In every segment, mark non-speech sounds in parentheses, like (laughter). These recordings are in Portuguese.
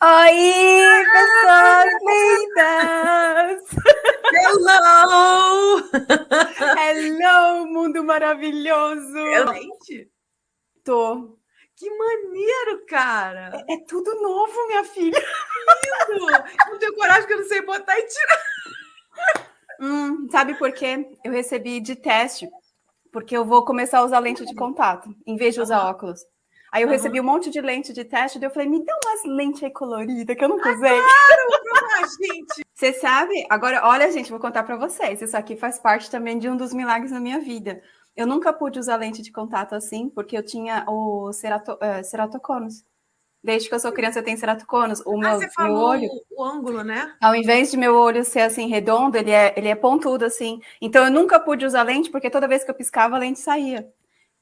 Oi, pessoas lindas! Hello! Hello, mundo maravilhoso! Excelente! Tô. Que maneiro, cara! É, é tudo novo, minha filha. Lindo! Não tenho coragem que eu não sei botar e tirar. Hum, sabe por quê? Eu recebi de teste, porque eu vou começar a usar lente de contato, em vez de usar óculos. Aí eu uhum. recebi um monte de lente de teste, e eu falei, me dá umas lentes aí coloridas que eu nunca usei. Claro, gente! (laughs) Você sabe? Agora, olha, gente, vou contar para vocês. Isso aqui faz parte também de um dos milagres da minha vida. Eu nunca pude usar lente de contato assim, porque eu tinha o cerato, uh, ceratoconos. Desde que eu sou criança, eu tenho ceratoconos. O ah, meu, você falou meu olho, o ângulo, né? Ao invés de meu olho ser assim redondo, ele é, ele é pontudo assim. Então eu nunca pude usar lente, porque toda vez que eu piscava, a lente saía.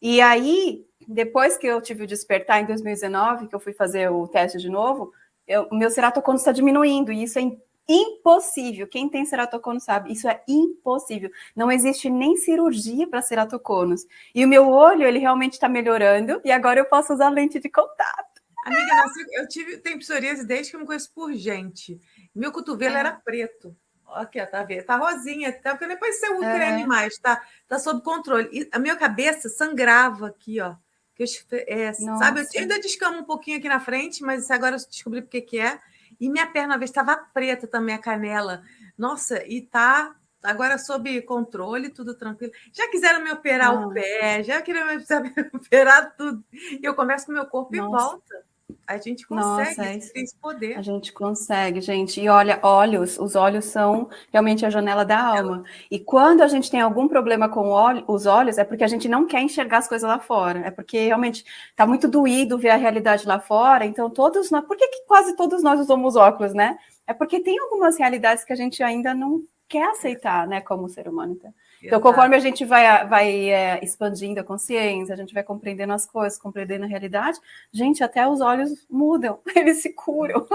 E aí, depois que eu tive o despertar em 2019, que eu fui fazer o teste de novo, eu, o meu ceratocono está diminuindo, e isso é impossível. Quem tem ceratocono sabe, isso é impossível. Não existe nem cirurgia para ceratoconos. E o meu olho, ele realmente está melhorando, e agora eu posso usar lente de contato. Amiga, eu tive, tenho psoríase desde que eu me conheço por gente. Meu cotovelo é. era preto. Aqui, ó, tá vendo? Tá rosinha, tá? Porque depois você usa é. creme mais, tá? Tá sob controle. E a minha cabeça sangrava aqui, ó. Que eu, é, sabe, eu ainda descamo um pouquinho aqui na frente, mas agora eu descobri porque que é. E minha perna, uma vez, estava preta também, a canela. Nossa, e tá agora sob controle, tudo tranquilo. Já quiseram me operar ah. o pé, já queriam me (laughs) operar tudo. E eu começo com o meu corpo Nossa. e volta. A gente consegue, Nossa, é esse poder. A gente consegue, gente. E olha, olhos, os olhos são realmente a janela da alma. E quando a gente tem algum problema com os olhos, é porque a gente não quer enxergar as coisas lá fora. É porque realmente está muito doído ver a realidade lá fora. Então, todos nós. Por que, que quase todos nós usamos óculos, né? É porque tem algumas realidades que a gente ainda não quer aceitar, né, como ser humano. Então. Então, conforme a gente vai, vai é, expandindo a consciência, a gente vai compreendendo as coisas, compreendendo a realidade, gente, até os olhos mudam, (laughs) eles se curam.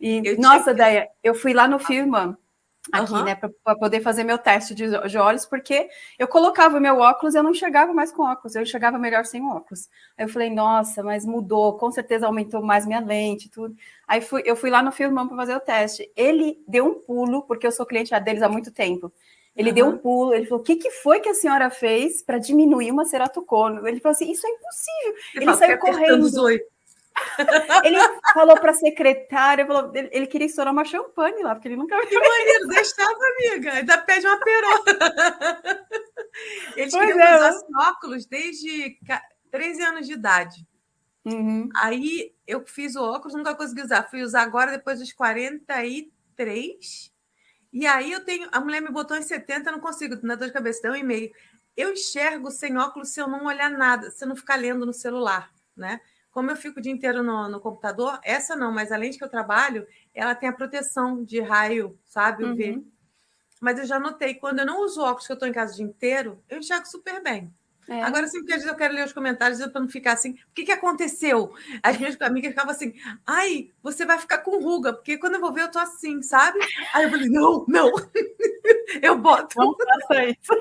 E, eu nossa, Deia, eu fui lá no Firma, aqui, uhum. né, para poder fazer meu teste de, de, olhos, porque eu colocava meu óculos e eu não enxergava mais com óculos, eu enxergava melhor sem óculos. Aí eu falei, nossa, mas mudou, com certeza aumentou mais minha lente tudo. Aí fui, eu fui lá no Firmão para fazer o teste. Ele deu um pulo, porque eu sou cliente deles há muito tempo. Ele uhum. deu um pulo, ele falou: o que, que foi que a senhora fez para diminuir uma ceratocono? Ele falou assim: isso é impossível. Ele, ele saiu correndo. (laughs) ele falou para a secretária, falou, ele, ele, queria estourar uma champanhe lá, porque ele nunca viu. Que maneiro, deixava, amiga. Ainda pede uma perola. Eles pois queriam é. usar óculos desde 13 anos de idade. Uhum. Aí eu fiz o óculos, nunca consegui usar. Fui usar agora depois dos 43. E aí eu tenho. A mulher me botou em 70, não consigo, na dor de cabeça, deu um e-mail. Eu enxergo sem óculos se eu não olhar nada, se eu não ficar lendo no celular, né? Como eu fico o dia inteiro no, no computador, essa não, mas além de que eu trabalho, ela tem a proteção de raio, sabe? Uhum. Mas eu já notei, quando eu não uso óculos, que eu estou em casa o dia inteiro, eu enxergo super bem. É. Agora, sempre que às vezes eu quero ler os comentários para não ficar assim, o que, que aconteceu? As minhas (laughs) amigas ficavam assim, ai, você vai ficar com ruga, porque quando eu vou ver, eu tô assim, sabe? Aí eu falei, não, não, (laughs) eu boto. Não faça isso.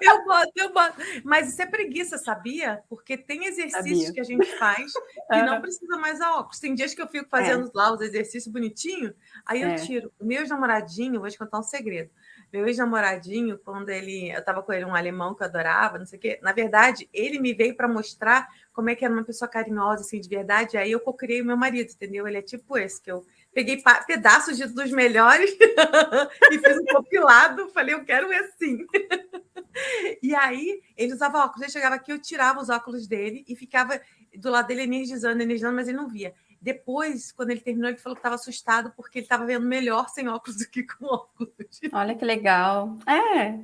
Eu boto, eu boto. Mas isso é preguiça, sabia? Porque tem exercícios sabia. que a gente faz que não precisa mais a óculos. Tem dias que eu fico fazendo é. lá os exercícios bonitinho, aí eu é. tiro. O meu namoradinho, vou te contar um segredo meu ex-namoradinho, quando ele. Eu estava com ele, um alemão que eu adorava, não sei o quê. Na verdade, ele me veio para mostrar como é que era uma pessoa carinhosa, assim, de verdade. Aí eu cocriei o meu marido, entendeu? Ele é tipo esse, que eu peguei pedaços de, dos melhores (laughs) e fiz um compilado. Falei, eu quero assim. (laughs) e aí, ele usava óculos. Ele chegava aqui, eu tirava os óculos dele e ficava do lado dele energizando, energizando, mas ele não via. Depois, quando ele terminou, ele falou que estava assustado porque ele estava vendo melhor sem óculos do que com óculos. Olha que legal. É,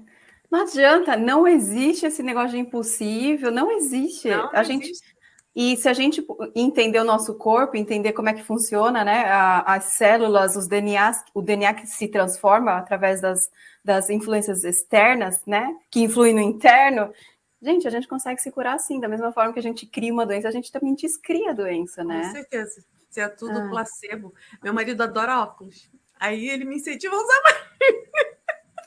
não adianta, não existe esse negócio de impossível, não existe. Não, não a gente existe. E se a gente entender o nosso corpo, entender como é que funciona, né, as células, os DNAs, o DNA que se transforma através das, das influências externas, né, que influem no interno, Gente, a gente consegue se curar assim, da mesma forma que a gente cria uma doença, a gente também descria a doença, né? Com certeza. Se é tudo ah. placebo. Meu marido adora óculos. Aí ele me incentiva a usar mais.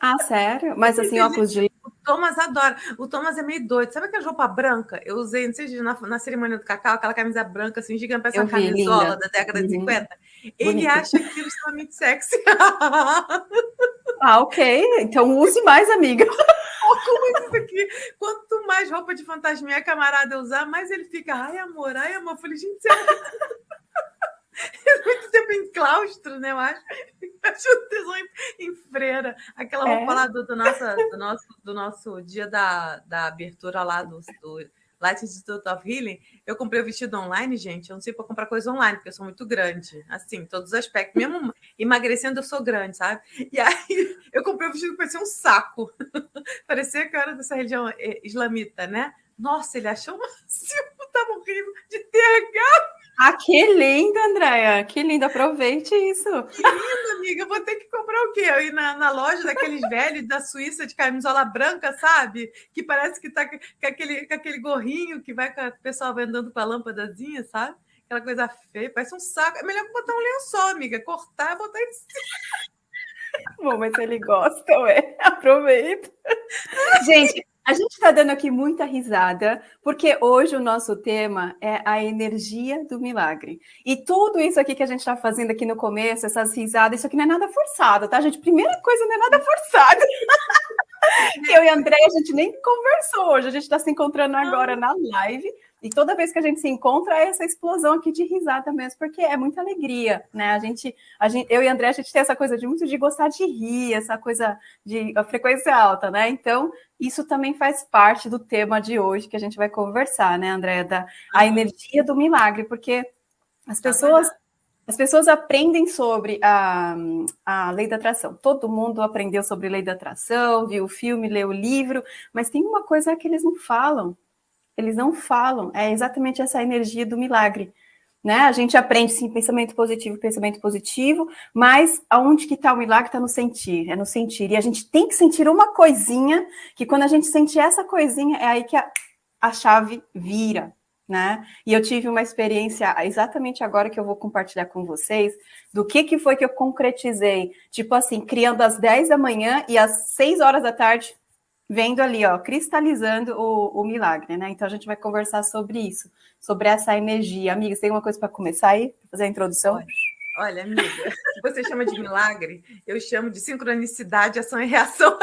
Ah, sério? Mas assim, óculos de Thomas adora. O Thomas é meio doido. Sabe aquela roupa branca? Eu usei, não sei se na, na cerimônia do cacau, aquela camisa branca, assim, gigante, parece uma camisola linda. da década uhum. de 50. Ele Bonita. acha aquilo extremamente sexy. ah, ok. Então use mais, amiga. (laughs) Como é isso aqui? Quanto mais roupa de fantasminha camarada usar, mais ele fica, ai, amor, ai, amor. Eu falei, gente, você é muito (laughs) tempo em claustro, né? Eu acho. (laughs) Acho tesão em, em freira. Aquela roupa é. lá do, do, nosso, do, nosso, do nosso dia da, da abertura lá do, do Light Institute of Healing. Eu comprei o vestido online, gente. Eu não sei para comprar coisa online, porque eu sou muito grande. Assim, todos os aspectos. Mesmo emagrecendo, eu sou grande, sabe? E aí (laughs) eu comprei o vestido que parecia um saco. (laughs) parecia que eu era dessa religião eh, islamita, né? Nossa, ele achou uma. Tá morrendo de TH. Ah, que lindo, Andréia. Que lindo. Aproveite isso. Que lindo, amiga. vou ter que comprar o quê? Eu ir na, na loja daqueles velhos da Suíça de camisola branca, sabe? Que parece que tá com aquele, com aquele gorrinho que vai com o pessoal vai andando com a lâmpadazinha, sabe? Aquela coisa feia, parece um saco. É melhor botar um lençol, amiga. Cortar e botar em cima. Bom, mas ele gosta, ué. (laughs) Aproveita. Gente, a gente está dando aqui muita risada, porque hoje o nosso tema é a energia do milagre. E tudo isso aqui que a gente está fazendo aqui no começo, essas risadas, isso aqui não é nada forçado, tá, gente? Primeira coisa, não é nada forçado. (laughs) Eu e a André, a gente nem conversou hoje, a gente está se encontrando agora na live e toda vez que a gente se encontra, é essa explosão aqui de risada mesmo, porque é muita alegria, né? A gente, a gente, eu e André, a gente tem essa coisa de muito de gostar de rir, essa coisa de a frequência alta, né? Então, isso também faz parte do tema de hoje que a gente vai conversar, né, André? Da a energia do milagre, porque as tá pessoas. As pessoas aprendem sobre a, a lei da atração. Todo mundo aprendeu sobre lei da atração, viu o filme, leu o livro, mas tem uma coisa que eles não falam, eles não falam, é exatamente essa energia do milagre. Né? A gente aprende sim pensamento positivo, pensamento positivo, mas aonde que está o milagre? Está no sentir, é no sentir. E a gente tem que sentir uma coisinha, que quando a gente sente essa coisinha, é aí que a, a chave vira, né? E eu tive uma experiência exatamente agora que eu vou compartilhar com vocês, do que, que foi que eu concretizei, tipo assim, criando às 10 da manhã e às 6 horas da tarde vendo ali, ó, cristalizando o, o milagre, né? Então a gente vai conversar sobre isso, sobre essa energia. Amiga, você tem uma coisa para começar aí? Fazer a introdução? Olha, olha, amiga, se você chama de milagre, eu chamo de sincronicidade, ação e reação.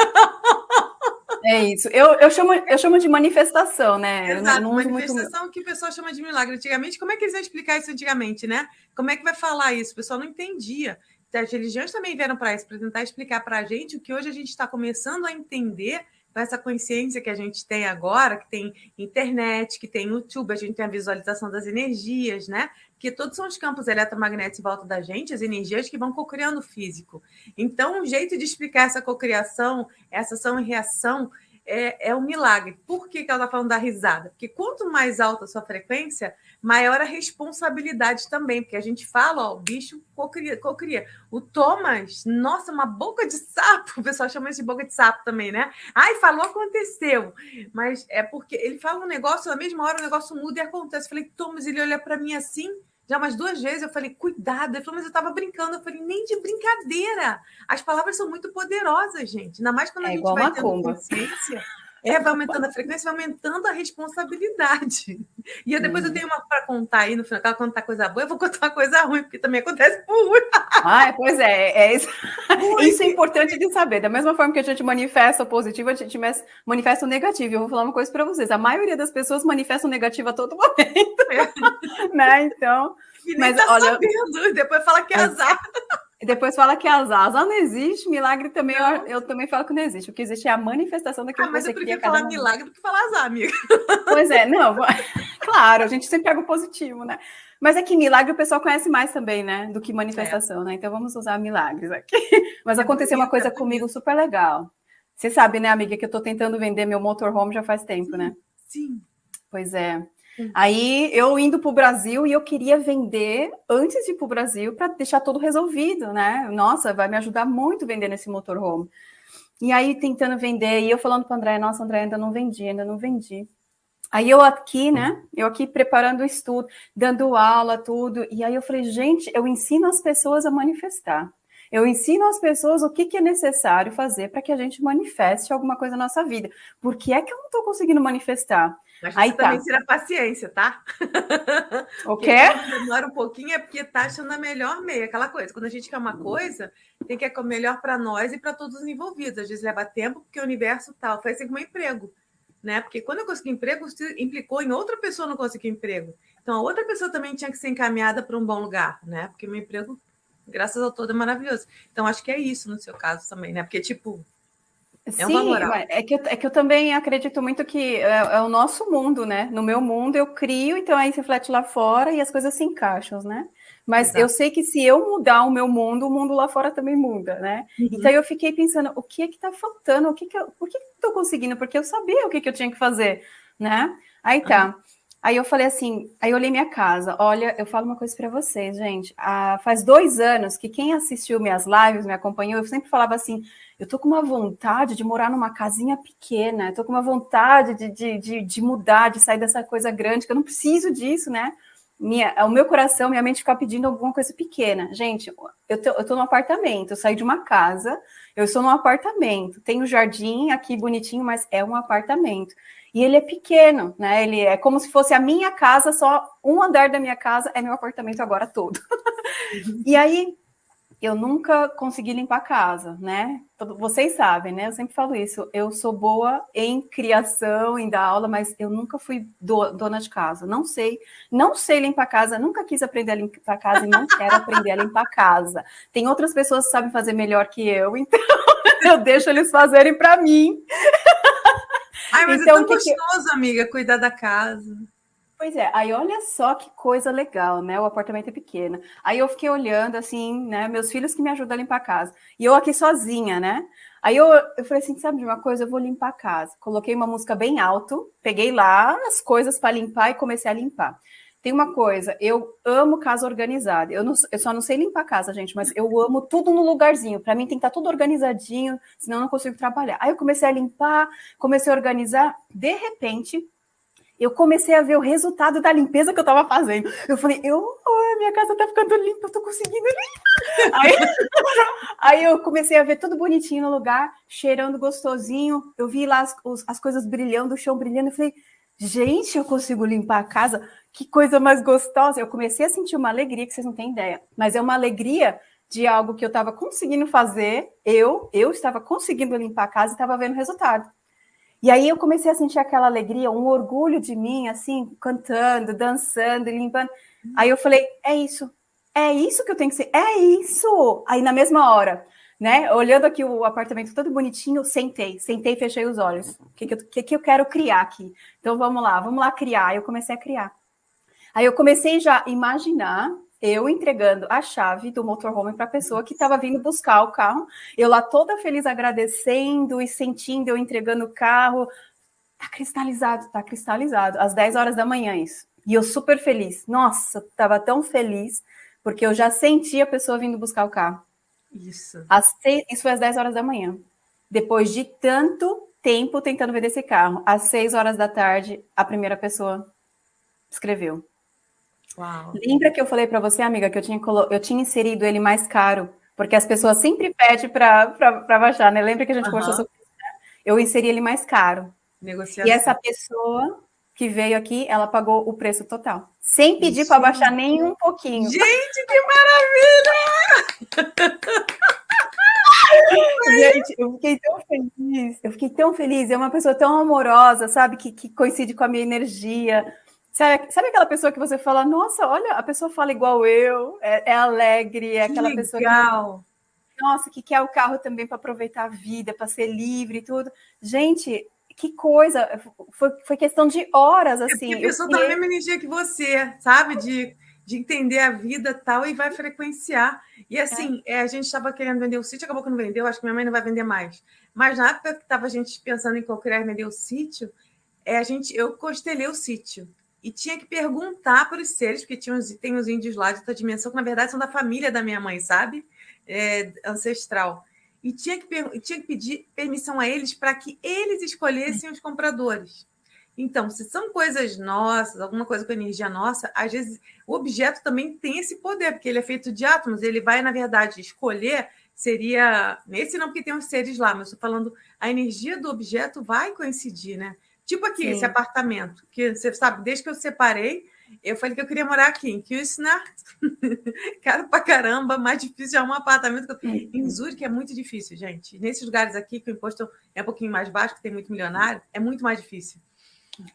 É isso. Eu, eu, chamo, eu chamo de manifestação, né? Exato, não, não manifestação muito... que o pessoal chama de milagre. Antigamente, como é que eles iam explicar isso antigamente, né? Como é que vai falar isso? O pessoal não entendia. As religiões também vieram para isso, para tentar explicar para a gente o que hoje a gente está começando a entender com essa consciência que a gente tem agora, que tem internet, que tem YouTube, a gente tem a visualização das energias, né? Que todos são os campos eletromagnéticos em volta da gente, as energias que vão cocriando o físico. Então, um jeito de explicar essa cocriação, essa ação e reação, é, é um milagre. Por que, que ela está falando da risada? Porque quanto mais alta a sua frequência, maior a responsabilidade também, porque a gente fala, ó, o bicho cocria, cocria. O Thomas, nossa, uma boca de sapo, (laughs) o pessoal chama isso de boca de sapo também, né? Ai, falou, aconteceu. Mas é porque ele fala um negócio, na mesma hora o negócio muda e acontece. Eu falei, Thomas, ele olha para mim assim, já umas duas vezes eu falei, cuidado. Ele falou, mas eu estava brincando. Eu falei, nem de brincadeira. As palavras são muito poderosas, gente. Ainda mais quando é a gente vai tendo consciência. É, vai aumentando a frequência, vai aumentando a responsabilidade. E eu, depois eu tenho uma para contar aí no final, ela contar coisa boa, eu vou contar uma coisa ruim, porque também acontece por ruim. Ah, pois é, é isso. isso é importante de saber. Da mesma forma que a gente manifesta o positivo, a gente manifesta o negativo. Eu vou falar uma coisa para vocês: a maioria das pessoas manifesta o negativo a todo momento. É. (laughs) né? Então. E mas, tá olha, sabendo, depois fala que é azar. E depois fala que azar. Azar não existe, milagre também, eu, eu, também falo que não existe. O que existe é a manifestação daquilo ah, que você queria. Mas eu prefiro falar milagre do que falar azar, amiga. Pois é, não. (laughs) Claro, a gente sempre pega o positivo, né? Mas é que milagre o pessoal conhece mais também, né? Do que manifestação, é. né? Então vamos usar milagres aqui. (laughs) Mas é aconteceu uma coisa comigo super legal. Você sabe, né, amiga, que eu tô tentando vender meu motorhome já faz tempo, sim, né? Sim. Pois é. Aí eu indo para o Brasil e eu queria vender antes de ir para o Brasil para deixar tudo resolvido, né? Nossa, vai me ajudar muito vender nesse motorhome. E aí tentando vender, e eu falando para André, nossa, André, ainda não vendi, ainda não vendi. Aí eu aqui, né? Eu aqui preparando o estudo, dando aula, tudo. E aí eu falei, gente, eu ensino as pessoas a manifestar. Eu ensino às pessoas o que, que é necessário fazer para que a gente manifeste alguma coisa na nossa vida. Por que é que eu não estou conseguindo manifestar? Mas Aí tá. também tira paciência, tá? O (laughs) quê? Demora um pouquinho é porque tá achando a melhor meia, aquela coisa. Quando a gente quer uma coisa, tem que é melhor para nós e para todos os envolvidos. Às vezes leva tempo porque o universo tal. Foi assim com o emprego, né? Porque quando eu consegui emprego, implicou em outra pessoa não conseguir emprego. Então a outra pessoa também tinha que ser encaminhada para um bom lugar, né? Porque meu emprego, graças ao todo, é maravilhoso. Então acho que é isso no seu caso também, né? Porque tipo é Sim, é que, eu, é que eu também acredito muito que é, é, o nosso mundo, né? No meu mundo eu crio, então aí se reflete lá fora e as coisas se encaixam, né? Mas Exato. eu sei que se eu mudar o meu mundo, o mundo lá fora também muda, né? Uhum. Então eu fiquei pensando, o que é que tá faltando? O que que eu, por que estou conseguindo? Porque eu sabia o que, que eu tinha que fazer, né? Aí tá. Uhum. Aí eu falei assim, aí eu olhei minha casa. Olha, eu falo uma coisa para vocês, gente. Ah, faz dois anos que quem assistiu minhas lives, me acompanhou, eu sempre falava assim, eu tô com uma vontade de morar numa casinha pequena, eu tô com uma vontade de, de, de, de mudar, de sair dessa coisa grande, que eu não preciso disso, né? Minha, o meu coração, minha mente ficar pedindo alguma coisa pequena. Gente, eu tô, eu tô num apartamento, eu saí de uma casa, eu estou num apartamento, tem o um jardim aqui bonitinho, mas é um apartamento. E ele é pequeno, né? Ele é como se fosse a minha casa, só um andar da minha casa é meu apartamento agora todo. (laughs) e aí eu nunca consegui limpar a casa, né? Vocês sabem, né? Eu sempre falo isso. Eu sou boa em criação, em dar aula, mas eu nunca fui do, dona de casa. Não sei, não sei limpar a casa, nunca quis aprender a limpar a casa e não quero aprender a limpar a casa. Tem outras pessoas que sabem fazer melhor que eu, (laughs) então eu deixo eles fazerem para mim. Ai, mas é então, é tão gostoso, que... amiga, cuidar da casa. Pois é, aí olha só que coisa legal, né? O apartamento é pequeno. Aí eu fiquei olhando assim, né? Meus filhos que me ajudam a limpar a casa. E eu aqui sozinha, né? Aí eu, eu falei assim: sabe de uma coisa? Eu vou limpar a casa. Coloquei uma música bem alto, peguei lá as coisas para limpar e comecei a limpar. Tem uma coisa, eu amo casa organizada. Eu, não, eu só não sei limpar a casa, gente, mas eu amo tudo no lugarzinho. Para mim tem que estar tá tudo organizadinho, senão eu não consigo trabalhar. Aí eu comecei a limpar, comecei a organizar. De repente, eu comecei a ver o resultado da limpeza que eu estava fazendo. Eu falei, eu, oh, minha casa está ficando limpa, eu estou conseguindo limpar. Aí, (laughs) aí, eu comecei a ver tudo bonitinho no lugar, cheirando gostosinho. Eu vi lá as, as coisas brilhando, o chão brilhando. Eu falei, gente, eu consigo limpar a casa? Que coisa mais gostosa. Eu comecei a sentir uma alegria que vocês não têm ideia. Mas é uma alegria de algo que eu estava conseguindo fazer. Eu, eu estava conseguindo limpar a casa e estava vendo o resultado. E aí eu comecei a sentir aquela alegria, um orgulho de mim, assim, cantando, dançando, limpando. Aí eu falei, é isso, é isso que eu tenho que ser, é isso! Aí na mesma hora, né, olhando aqui o apartamento todo bonitinho, sentei, sentei e fechei os olhos. O que, que, que eu quero criar aqui? Então vamos lá, vamos lá criar. Aí eu comecei a criar. Aí eu comecei já a imaginar eu entregando a chave do motorhome para a pessoa que estava vindo buscar o carro. Eu lá toda feliz agradecendo e sentindo eu entregando o carro. Tá cristalizado, tá cristalizado. Às 10 horas da manhã isso. E eu super feliz. Nossa, estava tão feliz porque eu já senti a pessoa vindo buscar o carro. Isso. Às seis, isso foi às 10 horas da manhã. Depois de tanto tempo tentando vender esse carro, às 6 horas da tarde, a primeira pessoa escreveu. Uau. Lembra que eu falei para você, amiga, que eu tinha, eu tinha inserido ele mais caro, porque as pessoas sempre pedem para baixar, né? Lembra que a gente uhum. conversou sobre isso? Né? Eu inseri ele mais caro. Negociação. E essa pessoa que veio aqui, ela pagou o preço total, sem pedir para baixar nem um pouquinho. Gente, que maravilha! (laughs) Gente, eu fiquei tão feliz, eu fiquei tão feliz. É uma pessoa tão amorosa, sabe, que, que coincide com a minha energia. Sabe, sabe, aquela pessoa que você fala, nossa, olha, a pessoa fala igual eu, é, é alegre, é aquela legal. pessoa que. Nossa, que quer o carro também para aproveitar a vida, para ser livre e tudo. Gente, que coisa! Foi, foi questão de horas, assim. É a pessoa está na mesma energia que você, sabe? De, de entender a vida tal e vai frequenciar. E assim, é. É, a gente estava querendo vender o sítio, acabou que não vendeu, acho que minha mãe não vai vender mais. Mas na época que estava a gente pensando em qualquer vender o sítio, é, a gente, eu constelei o sítio e tinha que perguntar para os seres, porque tinha os, tem os índios lá de outra dimensão, que na verdade são da família da minha mãe, sabe? É, ancestral. E tinha que, tinha que pedir permissão a eles para que eles escolhessem os compradores. Então, se são coisas nossas, alguma coisa com energia nossa, às vezes o objeto também tem esse poder, porque ele é feito de átomos, ele vai, na verdade, escolher, seria. Esse não, porque tem os seres lá, mas estou falando, a energia do objeto vai coincidir, né? Tipo aqui, Sim. esse apartamento, que você sabe, desde que eu separei, eu falei que eu queria morar aqui em Küsnacht, (laughs) caro pra caramba, mais difícil arrumar um apartamento. Em Zurique é muito difícil, gente. Nesses lugares aqui, que o imposto é um pouquinho mais baixo, que tem muito milionário, é muito mais difícil.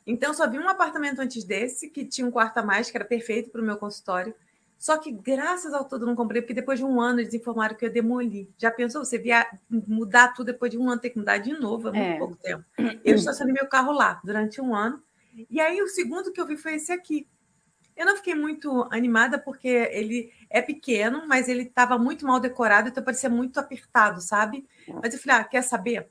Então, só vi um apartamento antes desse, que tinha um quarto a mais, que era perfeito para o meu consultório. Só que, graças ao todo, não comprei, porque depois de um ano eles informaram que eu ia demolir. Já pensou você via mudar tudo depois de um ano, ter que mudar de novo? É muito é. pouco tempo. Eu (clears throat) estacionei meu carro lá durante um ano. E aí, o segundo que eu vi foi esse aqui. Eu não fiquei muito animada, porque ele é pequeno, mas ele estava muito mal decorado, então parecia muito apertado, sabe? Mas eu falei, ah, quer saber?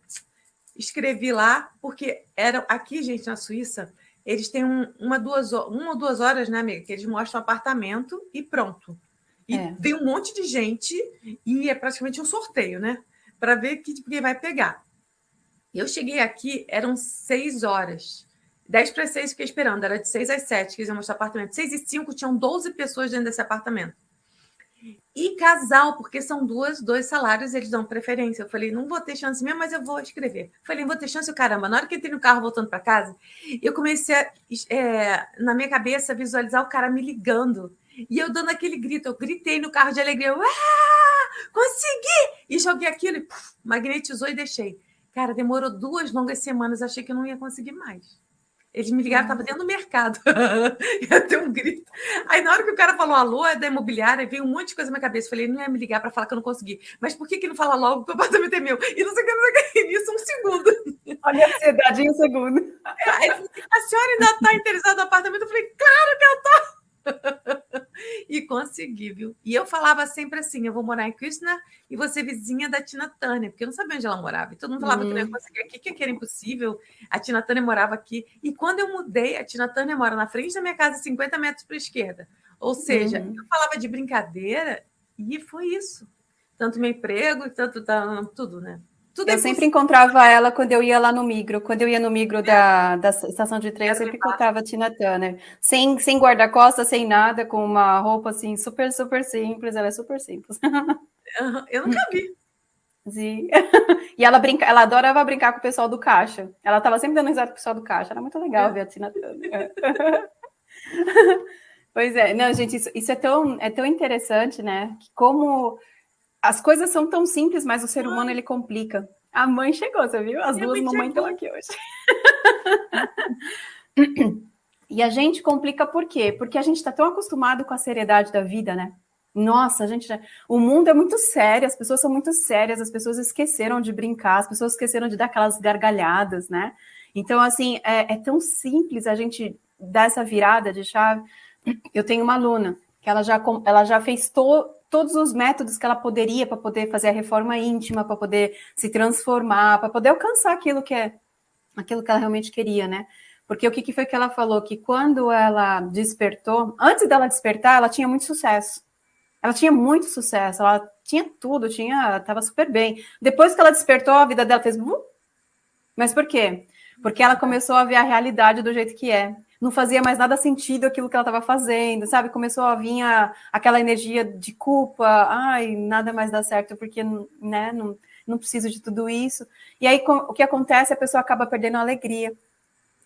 escrevi lá, porque era aqui, gente, na Suíça, eles têm um, uma, duas, uma ou duas horas, né, amiga? Que eles mostram o apartamento e pronto. E é. vem um monte de gente e é praticamente um sorteio, né? Para ver que, que vai pegar. Eu cheguei aqui, eram seis horas. dez para seis fiquei esperando, era de seis às sete que eles iam mostrar o apartamento. Seis e cinco tinham 12 pessoas dentro desse apartamento. E casal, porque são duas, dois salários, eles dão preferência. Eu falei, não vou ter chance mesmo, mas eu vou escrever. Falei, vou ter chance, caramba. Na hora que eu entrei no carro voltando para casa, eu comecei a, é, na minha cabeça, visualizar o cara me ligando. E eu dando aquele grito, eu gritei no carro de alegria, eu, consegui! E joguei aquilo, e, puf, magnetizou e deixei. Cara, demorou duas longas semanas, achei que eu não ia conseguir mais. Eles me ligaram, estava dentro do mercado. (laughs) ia ter um grito. Aí, na hora que o cara falou alô, é da imobiliária, veio um monte de coisa na minha cabeça. Falei, não ia me ligar para falar que eu não consegui. Mas por que, que não fala logo que o apartamento é meu? E não sei o que, não sei o que. (laughs) Isso um segundo. Olha a ansiedade em um segundo. Aí, a senhora ainda está interessada no apartamento? Eu falei, claro que eu estou (laughs) e consegui, viu? E eu falava sempre assim: eu vou morar em Krishna e você vizinha da Tina Turner, porque eu não sabia onde ela morava. E todo mundo falava que não ia uhum. conseguir aqui, que era impossível. A Tina Turner morava aqui. E quando eu mudei, a Tina Turner mora na frente da minha casa, 50 metros para a esquerda. Ou seja, hum. eu falava de brincadeira e foi isso. Tanto meu emprego, tanto tudo, né? Tudo eu é sempre encontrava ela quando eu ia lá no Migro. Quando eu ia no Migro da, da estação de trem, eu sempre encontrava a Tina Turner. Sem, sem guarda-costas, sem nada, com uma roupa assim, super, super simples. Ela é super simples. Eu (laughs) nunca vi. Sim. (laughs) E ela brinca, ela adorava brincar com o pessoal do caixa. Ela estava sempre dando risada com o pessoal do caixa. Era muito legal é. ver a Tina Turner. (laughs) pois é, não, gente, isso, isso é, tão, é tão interessante, né? Que como as coisas são tão simples, mas o ser humano ele complica. A mãe chegou, você viu? As duas mamães estão aqui hoje. (laughs) e a gente complica por quê? Porque a gente está tão acostumado com a seriedade da vida, né? Nossa, a gente já... o mundo é muito sério, as pessoas são muito sérias, as pessoas esqueceram de brincar, as pessoas esqueceram de dar aquelas gargalhadas, né? Então, assim, é, é tão simples a gente dar essa virada de chave. Eu tenho uma aluna que ela já, ela já fez to, todos os métodos que ela poderia para poder fazer a reforma íntima, para poder se transformar, para poder alcançar aquilo que é aquilo que ela realmente queria, né? Porque o que, que foi que ela falou? Que quando ela despertou, antes dela despertar, ela tinha muito sucesso. Ela tinha muito sucesso, ela tinha tudo, tinha, estava super bem. Depois que ela despertou, a vida dela fez. Mas por quê? Porque ela começou a ver a realidade do jeito que é não fazia mais nada sentido aquilo que ela estava fazendo, sabe? Começou a vir a, aquela energia de culpa, ai, nada mais dá certo porque, né, não, não preciso de tudo isso. E aí o que acontece? A pessoa acaba perdendo a alegria,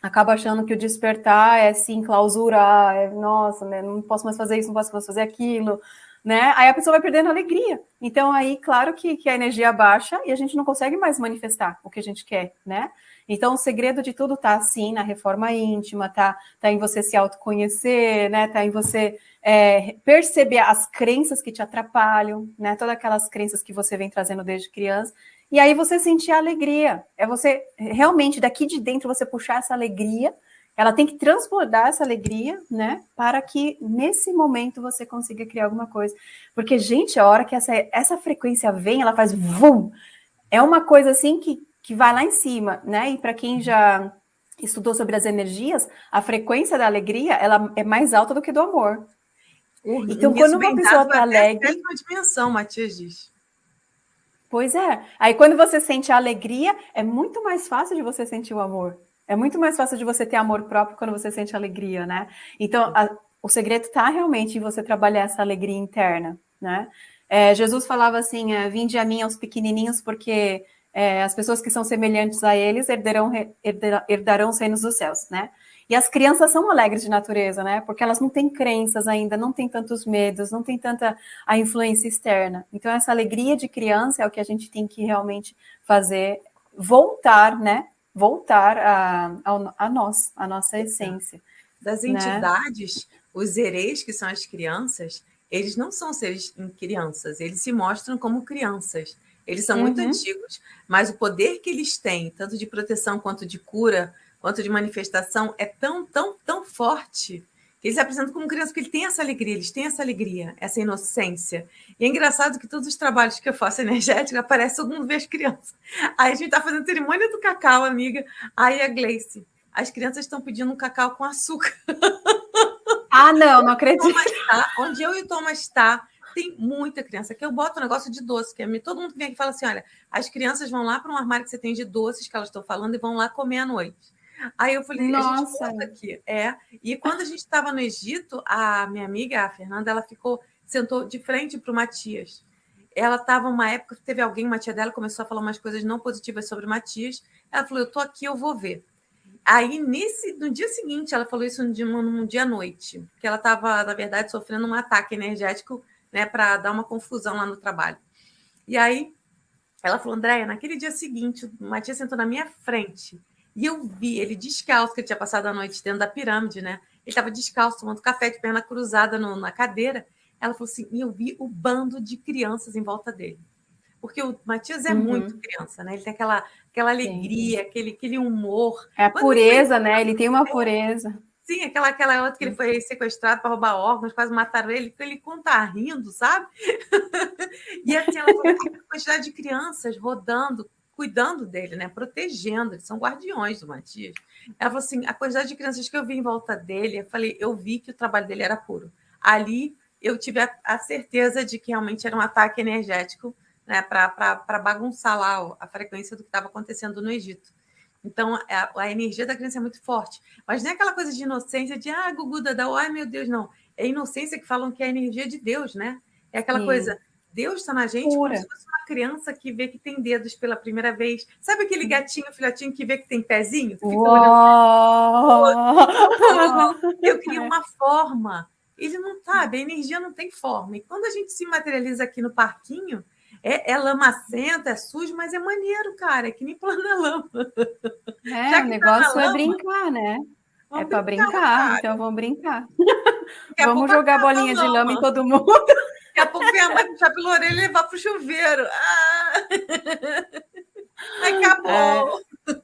acaba achando que o despertar é sim clausurar, é nossa, né, não posso mais fazer isso, não posso mais fazer aquilo, né? Aí a pessoa vai perdendo a alegria. Então aí, claro que, que a energia baixa e a gente não consegue mais manifestar o que a gente quer, né? Então, o segredo de tudo está, sim, na reforma íntima, tá, tá em você se autoconhecer, né? Tá em você é, perceber as crenças que te atrapalham, né? Todas aquelas crenças que você vem trazendo desde criança. E aí você sentir a alegria. É você realmente daqui de dentro você puxar essa alegria. Ela tem que transbordar essa alegria, né? Para que nesse momento você consiga criar alguma coisa. Porque, gente, a hora que essa, essa frequência vem, ela faz vum. É uma coisa assim que que vai lá em cima, né? E para quem já estudou sobre as energias, a frequência da alegria ela é mais alta do que do amor. então, quando uma pessoa está alegre. uma dimensão, Matias diz. Pois é. Aí, quando você sente a alegria, é muito mais fácil de você sentir o amor. É muito mais fácil de você ter amor próprio quando você sente alegria, né? Então, a, o segredo está realmente em você trabalhar essa alegria interna, né? É, Jesus falava assim, é, vinde a mim aos pequenininhos, porque é, as pessoas que são semelhantes a eles herderão, herderão, herdarão os reinos dos céus, né? E as crianças são alegres de natureza, né? Porque elas não têm crenças ainda, não têm tantos medos, não têm tanta a influência externa. Então, essa alegria de criança é o que a gente tem que realmente fazer, voltar, né? Voltar a, a, a nós, a nossa essência. Das né? entidades, né? os hereis, que são as crianças, eles não são seres em crianças, eles se mostram como crianças. Eles são uhum. muito antigos, mas o poder que eles têm, tanto de proteção quanto de cura, quanto de manifestação, é tão, tão, tão forte que eles se apresentam como crianças, porque eles têm essa alegria, eles têm essa alegria, essa inocência. E é engraçado que todos os trabalhos que eu faço energético, aparece todo mundo vê as crianças. Aí a gente está fazendo cerimônia do cacau, amiga. Aí a Gleice, as crianças estão pedindo um cacau com açúcar. Ah, não, não acredito. Tá, onde eu e o Thomas está, tem muita criança. Que eu boto um negócio de doce, que é, todo mundo que vem aqui fala assim: olha, as crianças vão lá para um armário que você tem de doces que elas estão falando e vão lá comer à noite. Aí eu falei, nossa, aqui. É. E quando a gente estava no Egito, a minha amiga, a Fernanda, ela ficou, sentou de frente para o Matias. Ela estava uma época, teve alguém, uma tia dela, começou a falar umas coisas não positivas sobre o Matias. Ela falou: Eu tô aqui, eu vou ver. Aí, nesse, no dia seguinte, ela falou isso num dia, num dia à noite, que ela estava, na verdade, sofrendo um ataque energético né, para dar uma confusão lá no trabalho. E aí, ela falou, Andréia, naquele dia seguinte, o Matias sentou na minha frente e eu vi ele descalço, que ele tinha passado a noite dentro da pirâmide, né? Ele estava descalço, tomando café de perna cruzada no, na cadeira. Ela falou assim, e eu vi o bando de crianças em volta dele porque o Matias é uhum. muito criança, né? Ele tem aquela, aquela alegria, aquele, aquele humor. É a Quando pureza, ele... né? Ele tem uma pureza. Sim, aquela, aquela outra que ele foi sequestrado para roubar órgãos, quase mataram ele, ele conta rindo, sabe? (laughs) e assim, ela falou a quantidade de crianças rodando, cuidando dele, né? Protegendo, eles são guardiões do Matias. Ela falou assim: a quantidade de crianças que eu vi em volta dele, eu falei, eu vi que o trabalho dele era puro. Ali eu tive a, a certeza de que realmente era um ataque energético né, para bagunçar lá a frequência do que estava acontecendo no Egito. Então, a, a, energia da criança é muito forte. Mas não é aquela coisa de inocência, de, ah, Gugu, Dadá, ai meu Deus, não. É inocência que falam que é a energia de Deus, né? É aquela Sim. coisa, Deus está na gente Pura. como se fosse uma criança que vê que tem dedos pela primeira vez. Sabe aquele gatinho, filhotinho que vê que tem pezinho? Fica olhando. Eu queria (laughs) uma forma. Ele não sabe, a energia não tem forma. E quando a gente se materializa aqui no parquinho, é, é lamacento, é sujo, mas é maneiro, cara. É que nem planalama. (laughs) É, o negócio é brincar, né? É para brincar, então vamos brincar. (laughs) vamos jogar bolinha de lama em todo mundo. Daqui a pouco vem a mãe puxar pela orelha e levar para o chuveiro. Ah! (laughs) Acabou. É.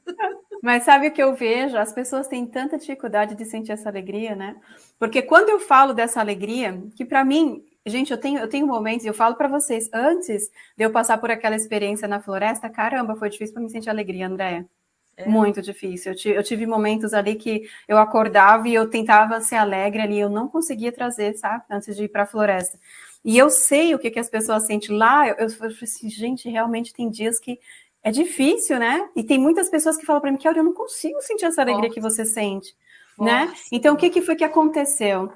Mas sabe o que eu vejo? As pessoas têm tanta dificuldade de sentir essa alegria, né? Porque quando eu falo dessa alegria, que para mim Gente, eu tenho, eu tenho momentos, eu falo para vocês, antes de eu passar por aquela experiência na floresta, caramba, foi difícil para me sentir alegria, Andréia. É. Muito difícil. Eu tive, eu tive, momentos ali que eu acordava e eu tentava ser alegre ali, eu não conseguia trazer, sabe? Antes de ir para a floresta. E eu sei o que, que as pessoas sentem lá. Eu, eu falei assim, gente, realmente tem dias que é difícil, né? E tem muitas pessoas que falam para mim que eu não consigo sentir essa alegria Nossa. que você sente, né? Nossa. né? Então, o que, que foi que aconteceu?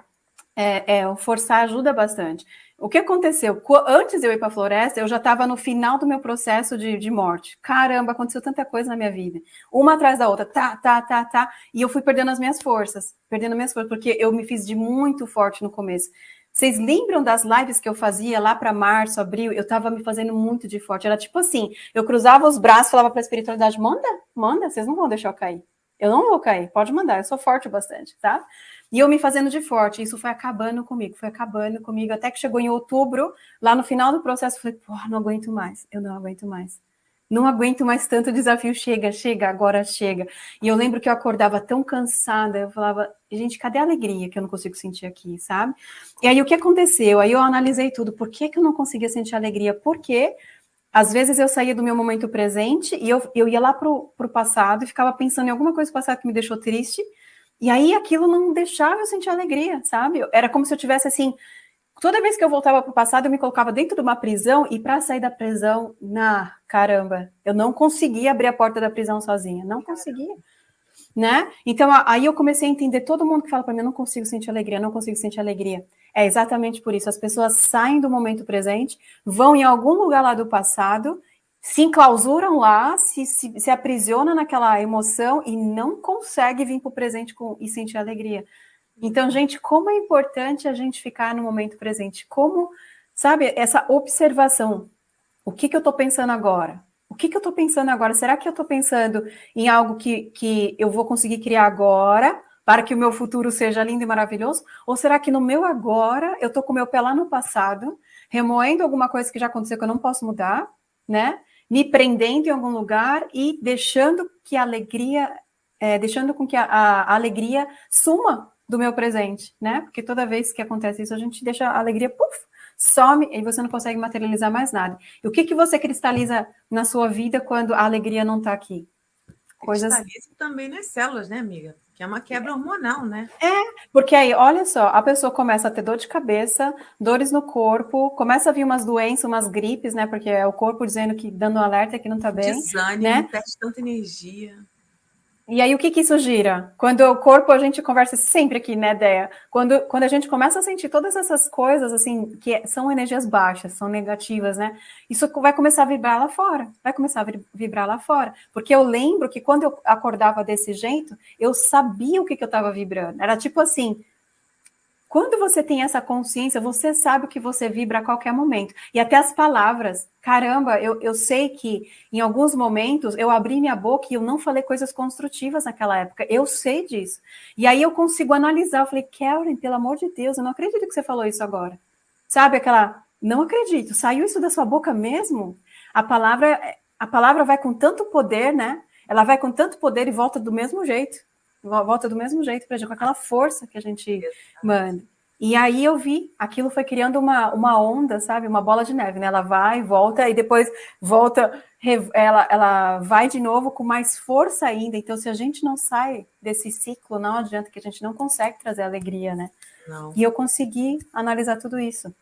É, é, o forçar ajuda bastante. O que aconteceu? Antes de eu ir para a floresta, eu já estava no final do meu processo de, de, morte. Caramba, aconteceu tanta coisa na minha vida. Uma atrás da outra, tá, tá, tá, tá. E eu fui perdendo as minhas forças. Perdendo as minhas forças, porque eu me fiz de muito forte no começo. Vocês lembram das lives que eu fazia lá para março, abril? Eu estava me fazendo muito de forte. Era tipo assim, eu cruzava os braços, falava para a espiritualidade, manda, manda, vocês não vão deixar eu cair. Eu não vou cair, pode mandar, eu sou forte bastante, tá? E eu me fazendo de forte, isso foi acabando comigo, foi acabando comigo, até que chegou em outubro, lá no final do processo, eu falei, pô, não aguento mais, eu não aguento mais. Não aguento mais tanto desafio, chega, chega, agora chega. E eu lembro que eu acordava tão cansada, eu falava, gente, cadê a alegria que eu não consigo sentir aqui, sabe? E aí o que aconteceu? Aí eu analisei tudo, por que, que eu não conseguia sentir alegria? Porque às vezes eu saía do meu momento presente e eu, eu ia lá pro, pro passado e ficava pensando em alguma coisa do passado que me deixou triste, e aí aquilo não deixava eu sentir alegria, sabe? Era como se eu tivesse assim. Toda vez que eu voltava para o passado, eu me colocava dentro de uma prisão e para sair da prisão, na caramba, eu não conseguia abrir a porta da prisão sozinha, não conseguia. né? Então, aí eu comecei a entender todo mundo que fala para mim, eu não consigo sentir alegria, não consigo sentir alegria. É exatamente por isso. As pessoas saem do momento presente, vão em algum lugar lá do passado, se enclausuram lá, se, se, se aprisiona naquela emoção e não consegue vir para o presente com, e sentir alegria. Então, gente, como é importante a gente ficar no momento presente. Como, sabe, essa observação. O que, que eu estou pensando agora? O que, que eu estou pensando agora? Será que eu estou pensando em algo que, que eu vou conseguir criar agora para que o meu futuro seja lindo e maravilhoso? Ou será que no meu agora eu estou com o meu pé lá no passado, remoendo alguma coisa que já aconteceu que eu não posso mudar, né? Me prendendo em algum lugar e deixando que a alegria, é, deixando com que a, a, alegria suma do meu presente, né? Porque toda vez que acontece isso, a gente deixa a alegria, puf, some e você não consegue materializar mais nada. E o que, que você cristaliza na sua vida quando a alegria não está aqui? Coisas... Cristaliza também nas células, né, amiga? Que é uma quebra hormonal, né? É, porque aí, olha só, a pessoa começa a ter dor de cabeça, dores no corpo, começa a vir umas doenças, umas gripes, né? Porque é o corpo dizendo que, dando um alerta que não tá bem. Desânimo, né? perde tanta energia. E aí, o que, que isso gira? Quando o corpo, a gente conversa sempre aqui, né, Deia? Quando, quando a gente começa a sentir todas essas coisas, assim, que são energias baixas, são negativas, né? Isso vai começar a vibrar lá fora, vai começar a vibrar lá fora. Porque eu lembro que quando eu acordava desse jeito, eu sabia o que, que eu estava vibrando. Era tipo assim, quando você tem essa consciência, você sabe o que você vibra a qualquer momento. E até as palavras. Caramba, eu, eu sei que em alguns momentos eu abri minha boca e eu não falei coisas construtivas naquela época. Eu sei disso. E aí eu consigo analisar. Eu falei, Karen, pelo amor de Deus, eu não acredito que você falou isso agora. Sabe aquela. Não acredito. Saiu isso da sua boca mesmo? A palavra, a palavra vai com tanto poder, né? Ela vai com tanto poder e volta do mesmo jeito volta do mesmo jeito para gente, com aquela força que a gente manda. E aí eu vi, aquilo foi criando uma, uma onda, sabe? Uma bola de neve, né? Ela vai, volta, e depois volta, ela, ela vai de novo com mais força ainda. Então, se a gente não sai desse ciclo, não adianta que a gente não consegue trazer alegria, né? Não. E eu consegui analisar tudo isso.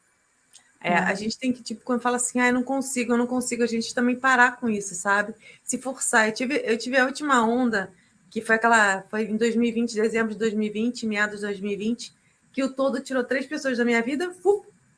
É, a gente tem que, tipo, quando fala assim, ah, eu não consigo, eu não consigo, a gente também parar com isso, sabe? Se forçar. Eu tive, eu tive a última onda que foi aquela. Foi em 2020, dezembro de 2020, meados de 2020, que o todo tirou três pessoas da minha vida,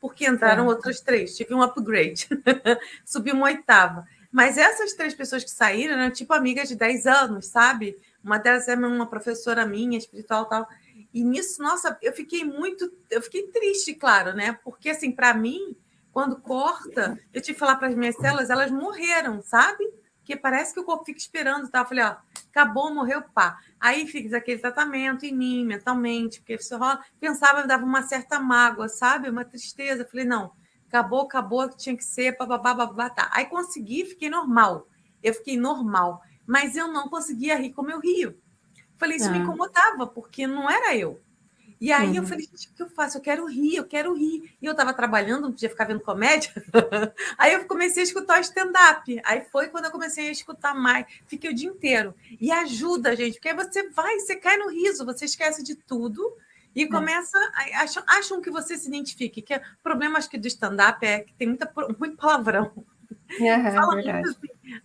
porque entraram é. outras três. Tive um upgrade. (laughs) Subi uma oitava. Mas essas três pessoas que saíram eram tipo amigas de 10 anos, sabe? Uma delas é uma professora minha, espiritual tal. E nisso, nossa, eu fiquei muito. Eu fiquei triste, claro, né? Porque, assim, para mim, quando corta, eu tive que falar para as minhas células, elas morreram, sabe? Porque parece que o corpo fica esperando, tá? Eu falei, ó, acabou, morreu, pá. Aí fiz aquele tratamento em mim, mentalmente, porque isso rola. Pensava, me dava uma certa mágoa, sabe? Uma tristeza. Falei, não, acabou, acabou, tinha que ser, bababá, babá, tá. Aí consegui, fiquei normal. Eu fiquei normal. Mas eu não conseguia rir como eu rio. Falei, isso me ah. incomodava, porque não era eu. E aí uhum. eu falei, gente, o que eu faço? Eu quero rir, eu quero rir. E eu estava trabalhando, não podia ficar vendo comédia. (laughs) aí eu comecei a escutar stand-up. Aí foi quando eu comecei a escutar mais. Fiquei o dia inteiro. E ajuda, gente, porque aí você vai, você cai no riso, você esquece de tudo e é. começa. Acham, acham que você se identifique. Que é, o problema, acho que do stand-up é que tem muita, muito palavrão. É, Fala muito assim.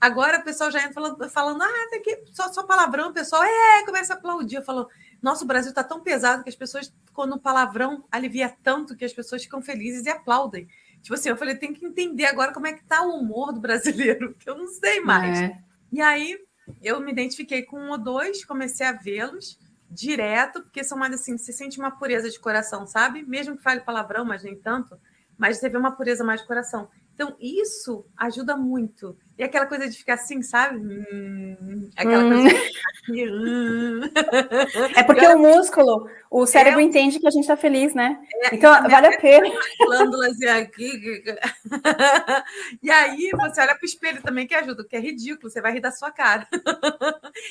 Agora o pessoal já entra falando, falando ah, tem que, só, só palavrão, o pessoal é, começa a aplaudir. Eu falo, nosso Brasil está tão pesado que as pessoas, quando o palavrão alivia tanto que as pessoas ficam felizes e aplaudem. Tipo assim, eu falei, tem que entender agora como é que tá o humor do brasileiro, (laughs) que eu não sei mais. É. E aí eu me identifiquei com um ou dois, comecei a vê-los direto, porque são mais assim, você sente uma pureza de coração, sabe? Mesmo que fale palavrão, mas nem tanto, mas você vê uma pureza mais de coração. Então, isso ajuda muito. E aquela coisa de ficar assim, sabe? Hum, aquela hum. coisa de (laughs) hum. É porque o músculo, o cérebro é, entende que a gente está feliz, né? É, então, vale a pena. (laughs) Glândulas aqui. (laughs) e aí, você olha para o espelho também, que ajuda, que é ridículo, você vai rir da sua cara.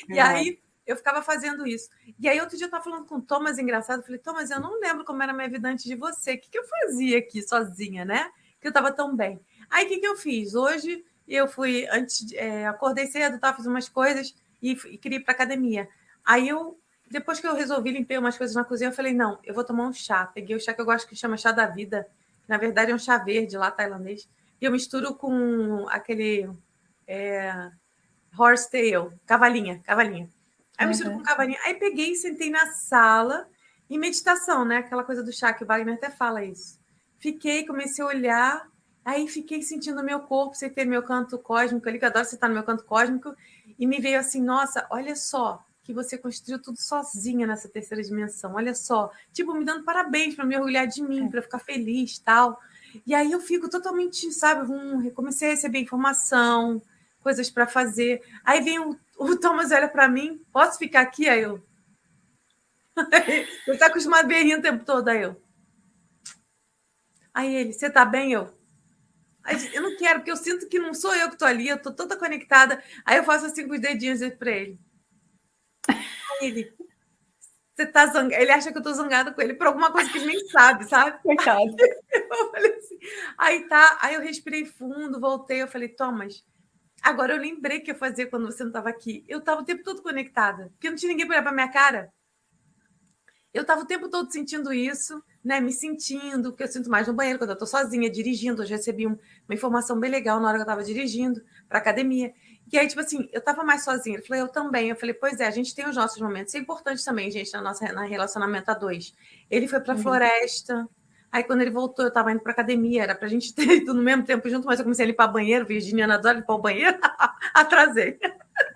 e é. aí, eu ficava fazendo isso. E aí, outro dia eu estava falando com o Thomas, engraçado, eu falei, Thomas, eu não lembro como era a minha vida antes de você. O que, que eu fazia aqui sozinha, né? Que eu estava tão bem. Aí o que, que eu fiz? Hoje eu fui, antes, é, acordei cedo, tá, fiz umas coisas e, e queria ir para academia. Aí eu, depois que eu resolvi limpar umas coisas na cozinha, eu falei, não, eu vou tomar um chá. Peguei o chá que eu gosto que chama chá da vida. Na verdade é um chá verde lá, tailandês. E eu misturo com aquele é, horsetail, cavalinha, cavalinha. Aí mistura uhum. com cavalinho. Aí peguei e sentei na sala em meditação, né? Aquela coisa do chá que o Wagner até fala isso. Fiquei, comecei a olhar, aí fiquei sentindo meu corpo, sem ter meu canto cósmico ali, que eu adoro sentar no meu canto cósmico, e me veio assim, nossa, olha só, que você construiu tudo sozinha nessa terceira dimensão. Olha só, tipo, me dando parabéns para me orgulhar de mim, é. para ficar feliz tal. E aí eu fico totalmente, sabe, um, comecei a receber informação, coisas para fazer. Aí vem o, o Thomas olha para mim, posso ficar aqui? Aí eu. (laughs) ele está acostumado a ver o tempo todo, aí eu. Aí ele, você tá bem? Eu. Eu não quero, porque eu sinto que não sou eu que estou ali, eu estou toda conectada. Aí eu faço assim com os dedinhos para ele ele. Você tá zangado. Ele acha que eu tô zangada com ele por alguma coisa que ele nem sabe, sabe? (laughs) Coitado. Eu falei assim. Aí tá, aí eu respirei fundo, voltei, eu falei, Thomas, agora eu lembrei que eu fazia quando você não estava aqui. Eu estava o tempo todo conectada, porque não tinha ninguém para olhar para minha cara. Eu estava o tempo todo sentindo isso, né? Me sentindo, porque eu sinto mais no banheiro quando eu estou sozinha, dirigindo. Hoje recebi um, uma informação bem legal na hora que eu estava dirigindo para academia. E aí, tipo assim, eu tava mais sozinha. Ele falou, eu também. Eu falei, pois é, a gente tem os nossos momentos. Isso é importante também, gente, na nossa na relacionamento a dois. Ele foi pra uhum. floresta. Aí, quando ele voltou, eu tava indo pra academia. Era pra gente (laughs) ter ido no mesmo tempo junto, mas eu comecei a limpar banheiro. Virginiana adora limpar o banheiro. (laughs) Atrasei.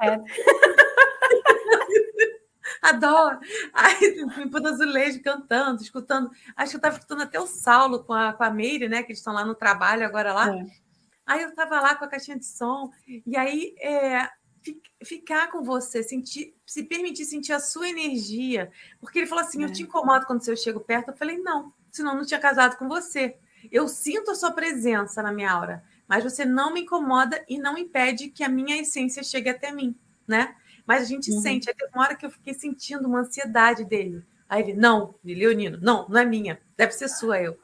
É. (laughs) Adoro. Aí, limpando azulejo, cantando, escutando. Acho que eu tava escutando até o Saulo com a, com a Meire, né? Que eles estão lá no trabalho agora lá. É. Aí eu estava lá com a caixinha de som, e aí é, ficar com você, sentir, se permitir sentir a sua energia. Porque ele falou assim: é. Eu te incomodo quando eu chego perto. Eu falei: Não, senão eu não tinha casado com você. Eu sinto a sua presença na minha aura, mas você não me incomoda e não impede que a minha essência chegue até mim, né? Mas a gente uhum. sente. Aí teve uma hora que eu fiquei sentindo uma ansiedade dele. Aí ele: Não, Leonino, não, não é minha, deve ser sua. Eu.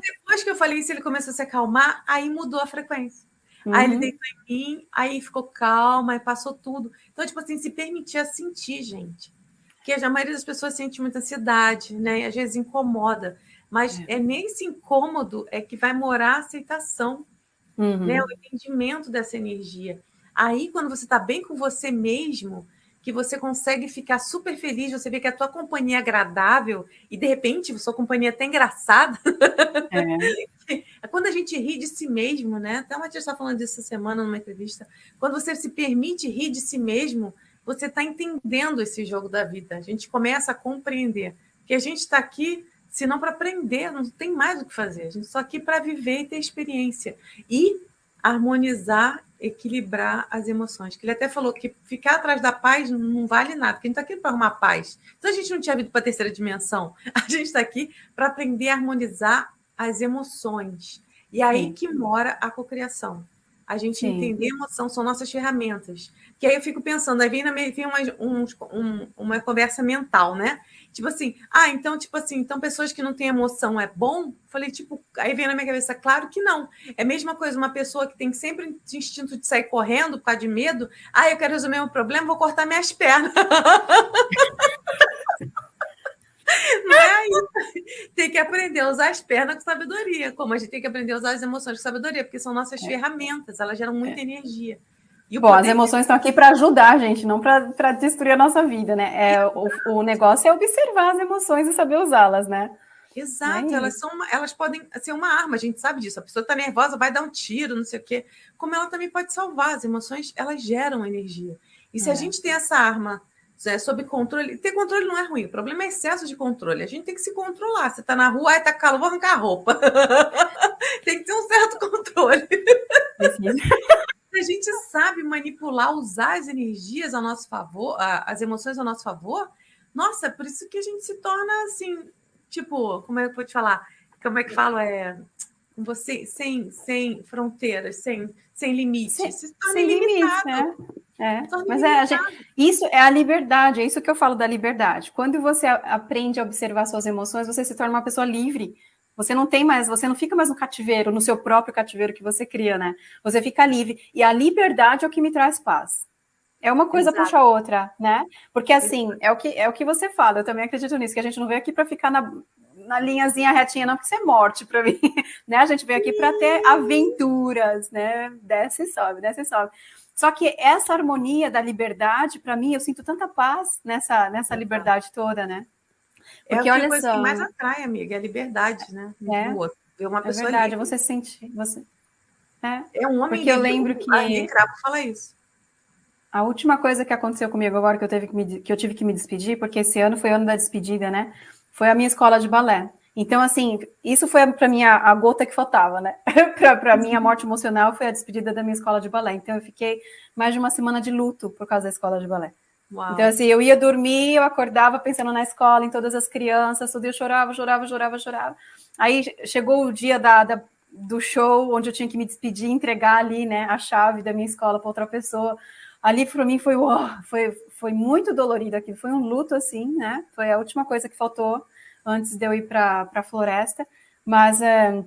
depois que eu falei isso, ele começou a se acalmar, aí mudou a frequência. Uhum. Aí ele uhum. deitou em mim, aí ficou calma, aí passou tudo. Então, tipo assim, se permitia sentir, gente. Porque a maioria das pessoas sente muita ansiedade, né? E às vezes incomoda. Mas é, é nesse incômodo é que vai morar a aceitação, uhum. né? O entendimento dessa energia. Aí, quando você está bem com você mesmo, que você consegue ficar super feliz, você vê que a tua companhia é agradável e de repente sua companhia é até engraçada. É. (laughs) quando a gente ri de si mesmo, né? Até o Matias está falando disso essa semana numa entrevista. Quando você se permite rir de si mesmo, você está entendendo esse jogo da vida. A gente começa a compreender que a gente está aqui se não para aprender, não tem mais o que fazer. A gente está aqui para viver e ter experiência. E harmonizar equilibrar as emoções. Que ele até falou que ficar atrás da paz não vale nada, porque a gente está aqui para arrumar paz. Então a gente não tinha vindo para a terceira dimensão. (laughs) A gente está aqui para aprender a harmonizar as emoções. E aí Sim. que mora a cocriação. A gente Sim. entender emoção são nossas ferramentas. Que aí eu fico pensando, aí vem, na, vem uma, um, um, uma conversa mental, né? Tipo assim, ah, então, tipo assim, então pessoas que não têm emoção é bom? Falei, tipo, aí vem na minha cabeça, claro que não. É a mesma coisa, uma pessoa que tem sempre instinto de sair correndo por causa de medo. Ah, eu quero resolver meu problema, vou cortar minhas pernas. (laughs) Não é. Tem que aprender a usar as pernas com sabedoria, como a gente tem que aprender a usar as emoções com sabedoria, porque são nossas é. ferramentas, elas geram muita é. energia. E Bom, as emoções estão aqui para ajudar a gente, não para destruir a nossa vida, né? É, o, o negócio é observar as emoções e saber usá-las, né? Exato, é elas, são elas podem ser uma arma, a gente sabe disso. A pessoa está nervosa, vai dar um tiro, não sei o quê. Como ela também pode salvar, as emoções, elas geram energia. E se é. a gente tem essa arma é, sob controle, ter controle não é ruim, o problema é excesso de controle. A gente tem que se controlar. Você está na rua, aí tá calor, vou arrancar a roupa. (laughs) tem que ter um certo controle (laughs) a gente sabe manipular, usar as energias a nosso favor, as emoções a nosso favor, nossa, por isso que a gente se torna assim, tipo, como é que eu vou te falar? Como é que falo? É você sem, sem fronteiras, sem, sem limites. Sem, sem limites, né? É, mas é, gente, isso é a liberdade, é isso que eu falo da liberdade. Quando você aprende a observar suas emoções, você se torna uma pessoa livre. Você não tem mais, você não fica mais no cativeiro, no seu próprio cativeiro que você cria, né? Você fica livre. E a liberdade é o que me traz paz. É uma coisa Exato. puxa a outra, né? Porque assim, é o, que, é o que você fala, eu também acredito nisso, que a gente não veio aqui para ficar na, na linhazinha retinha, não, porque isso é morte para (laughs) mim, né? A gente veio aqui para ter aventuras, né? Desce e sobe, desce e sobe. Só que essa harmonia da liberdade, para mim, eu sinto tanta paz nessa, nessa liberdade toda, né? É Porque, é a coisa só, que mais atrai, amiga, é a liberdade, né? É, Ver uma é pessoa verdade, livre. você sente... Você... É, é um homem Porque eu lembro que... Cravo fala isso. A última coisa que aconteceu comigo agora, que eu, teve que, me, que eu tive que me despedir, porque esse ano foi ano da despedida, né? Foi a minha escola de balé. Então, assim, isso foi para mim a, a, gota que faltava, né? para mim, a morte emocional foi a despedida da minha escola de balé. Então, eu fiquei mais de uma semana de luto por causa da escola de balé. Uau. Então, assim, eu ia dormir, eu acordava pensando na escola, em todas as crianças, tudo, eu chorava, chorava, chorava, chorava. Aí chegou o dia da, da, do show, onde eu tinha que me despedir, entregar ali, né, a chave da minha escola para outra pessoa. Ali, para mim, foi, uau, foi, foi muito dolorido aquilo, foi um luto, assim, né? Foi a última coisa que faltou antes de eu ir para a floresta, mas é,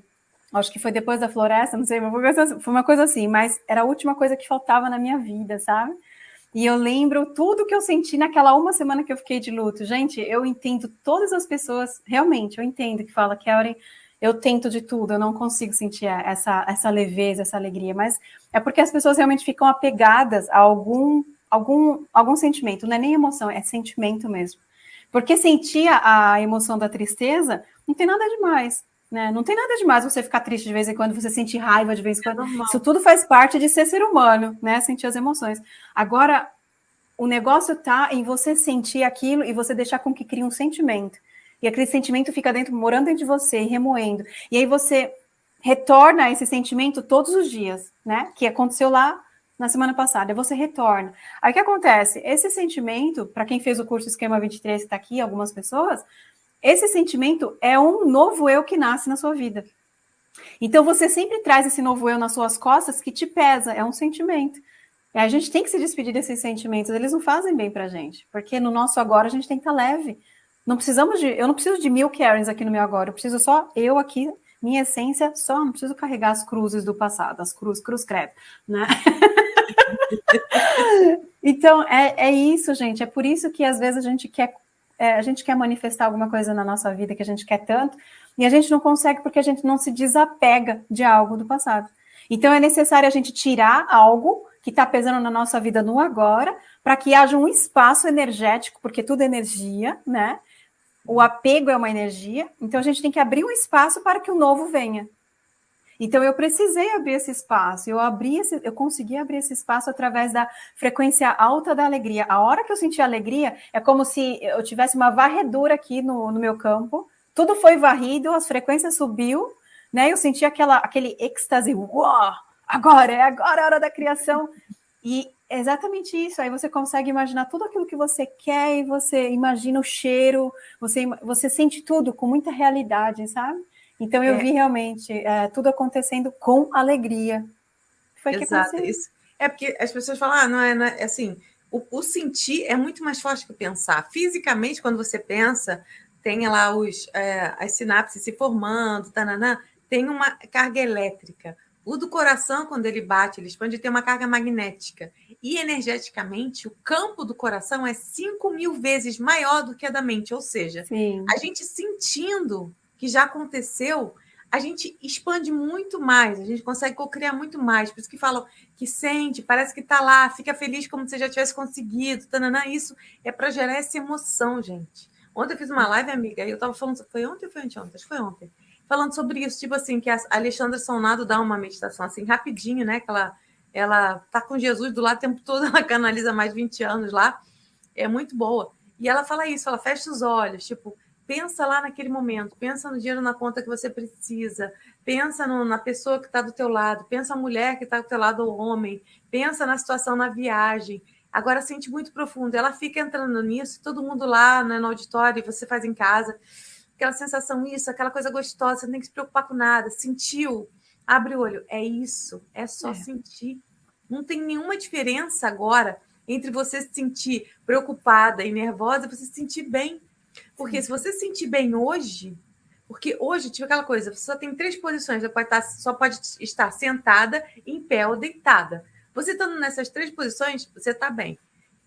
acho que foi depois da floresta, não sei, foi uma coisa assim, mas era a última coisa que faltava na minha vida, sabe? E eu lembro tudo que eu senti naquela uma semana que eu fiquei de luto. Gente, eu entendo todas as pessoas, realmente, eu entendo que fala, Karen, eu tento de tudo, eu não consigo sentir essa, essa leveza, essa alegria, mas é porque as pessoas realmente ficam apegadas a algum, algum, algum sentimento, não é nem emoção, é sentimento mesmo. Porque sentir a emoção da tristeza não tem nada demais. Né? Não tem nada demais você ficar triste de vez em quando, você sentir raiva de vez em quando. É Isso tudo faz parte de ser ser humano, né? Sentir as emoções. Agora, o negócio está em você sentir aquilo e você deixar com que crie um sentimento. E aquele sentimento fica dentro, morando dentro de você, remoendo. E aí você retorna esse sentimento todos os dias, né? Que aconteceu lá na semana passada, você retorna. Aí o que acontece? Esse sentimento, para quem fez o curso Esquema 23, que está aqui, algumas pessoas, esse sentimento é um novo eu que nasce na sua vida. Então você sempre traz esse novo eu nas suas costas que te pesa, é um sentimento. E a gente tem que se despedir desses sentimentos, eles não fazem bem pra gente, porque no nosso agora a gente tem que estar tá leve. Não precisamos de, eu não preciso de mil Karens aqui no meu agora, eu preciso só eu aqui minha essência só, não preciso carregar as cruzes do passado, as cruz, cruz credo, né? (laughs) então, é, é isso, gente, é por isso que às vezes a gente quer é, a gente quer manifestar alguma coisa na nossa vida que a gente quer tanto, e a gente não consegue porque a gente não se desapega de algo do passado. Então é necessário a gente tirar algo que está pesando na nossa vida no agora, para que haja um espaço energético, porque tudo é energia, né? O apego é uma energia, então a gente tem que abrir um espaço para que o novo venha. Então eu precisei abrir esse espaço, eu abri esse, eu consegui abrir esse espaço através da frequência alta da alegria. A hora que eu senti alegria, é como se eu tivesse uma varredura aqui no, no meu campo, tudo foi varrido, as frequências subiu, né? Eu senti aquela, aquele êxtase, uau, agora, é agora a hora da criação. E é exatamente isso. Aí você consegue imaginar tudo aquilo que você quer e você imagina o cheiro, você, você sente tudo com muita realidade, sabe? Então eu é. vi realmente é, tudo acontecendo com alegria. Foi Exato. que Isso. É porque as pessoas falam, ah, não é, não é assim. O, o, sentir é muito mais forte que o pensar. Fisicamente, quando você pensa, tem lá os, é, as sinapses se formando, tananã, tem uma carga elétrica. O do coração, quando ele bate, ele expande, tem uma carga magnética. E energeticamente, o campo do coração é 5 mil vezes maior do que a da mente. Ou seja, Sim. a gente sentindo que já aconteceu, a gente expande muito mais, a gente consegue co-criar muito mais. Por isso que falam que sente, parece que está lá, fica feliz como se já tivesse conseguido. Tananã, isso é para gerar essa emoção, gente. Ontem eu fiz uma live, amiga, e eu estava falando. Foi ontem ou foi anteontem? Acho que foi ontem falando sobre isso, tipo assim, que a Alexandra Sonado dá uma meditação assim, rapidinho, né? Que ela, ela tá com Jesus do lado o tempo todo, (laughs) ela canaliza mais 20 anos lá, é muito boa. E ela fala isso, ela fecha os olhos, tipo, pensa lá naquele momento, pensa no dinheiro na conta que você precisa, pensa no, na pessoa que está do teu lado, pensa a mulher que está do teu lado, o homem, pensa na situação na viagem. Agora sente muito profundo. Ela fica entrando nisso, todo mundo lá né, no auditório, você faz em casa aquela sensação, isso, aquela coisa gostosa, você não tem que se preocupar com nada. Sentiu? Abre o olho. É isso, é só é. sentir. Não tem nenhuma diferença agora entre você se sentir preocupada e nervosa e você se sentir bem. Porque se você se sentir bem hoje, porque hoje, tipo aquela coisa, você só tem três posições, você pode estar, só pode estar sentada, em pé ou deitada. Você estando nessas três posições, você está bem.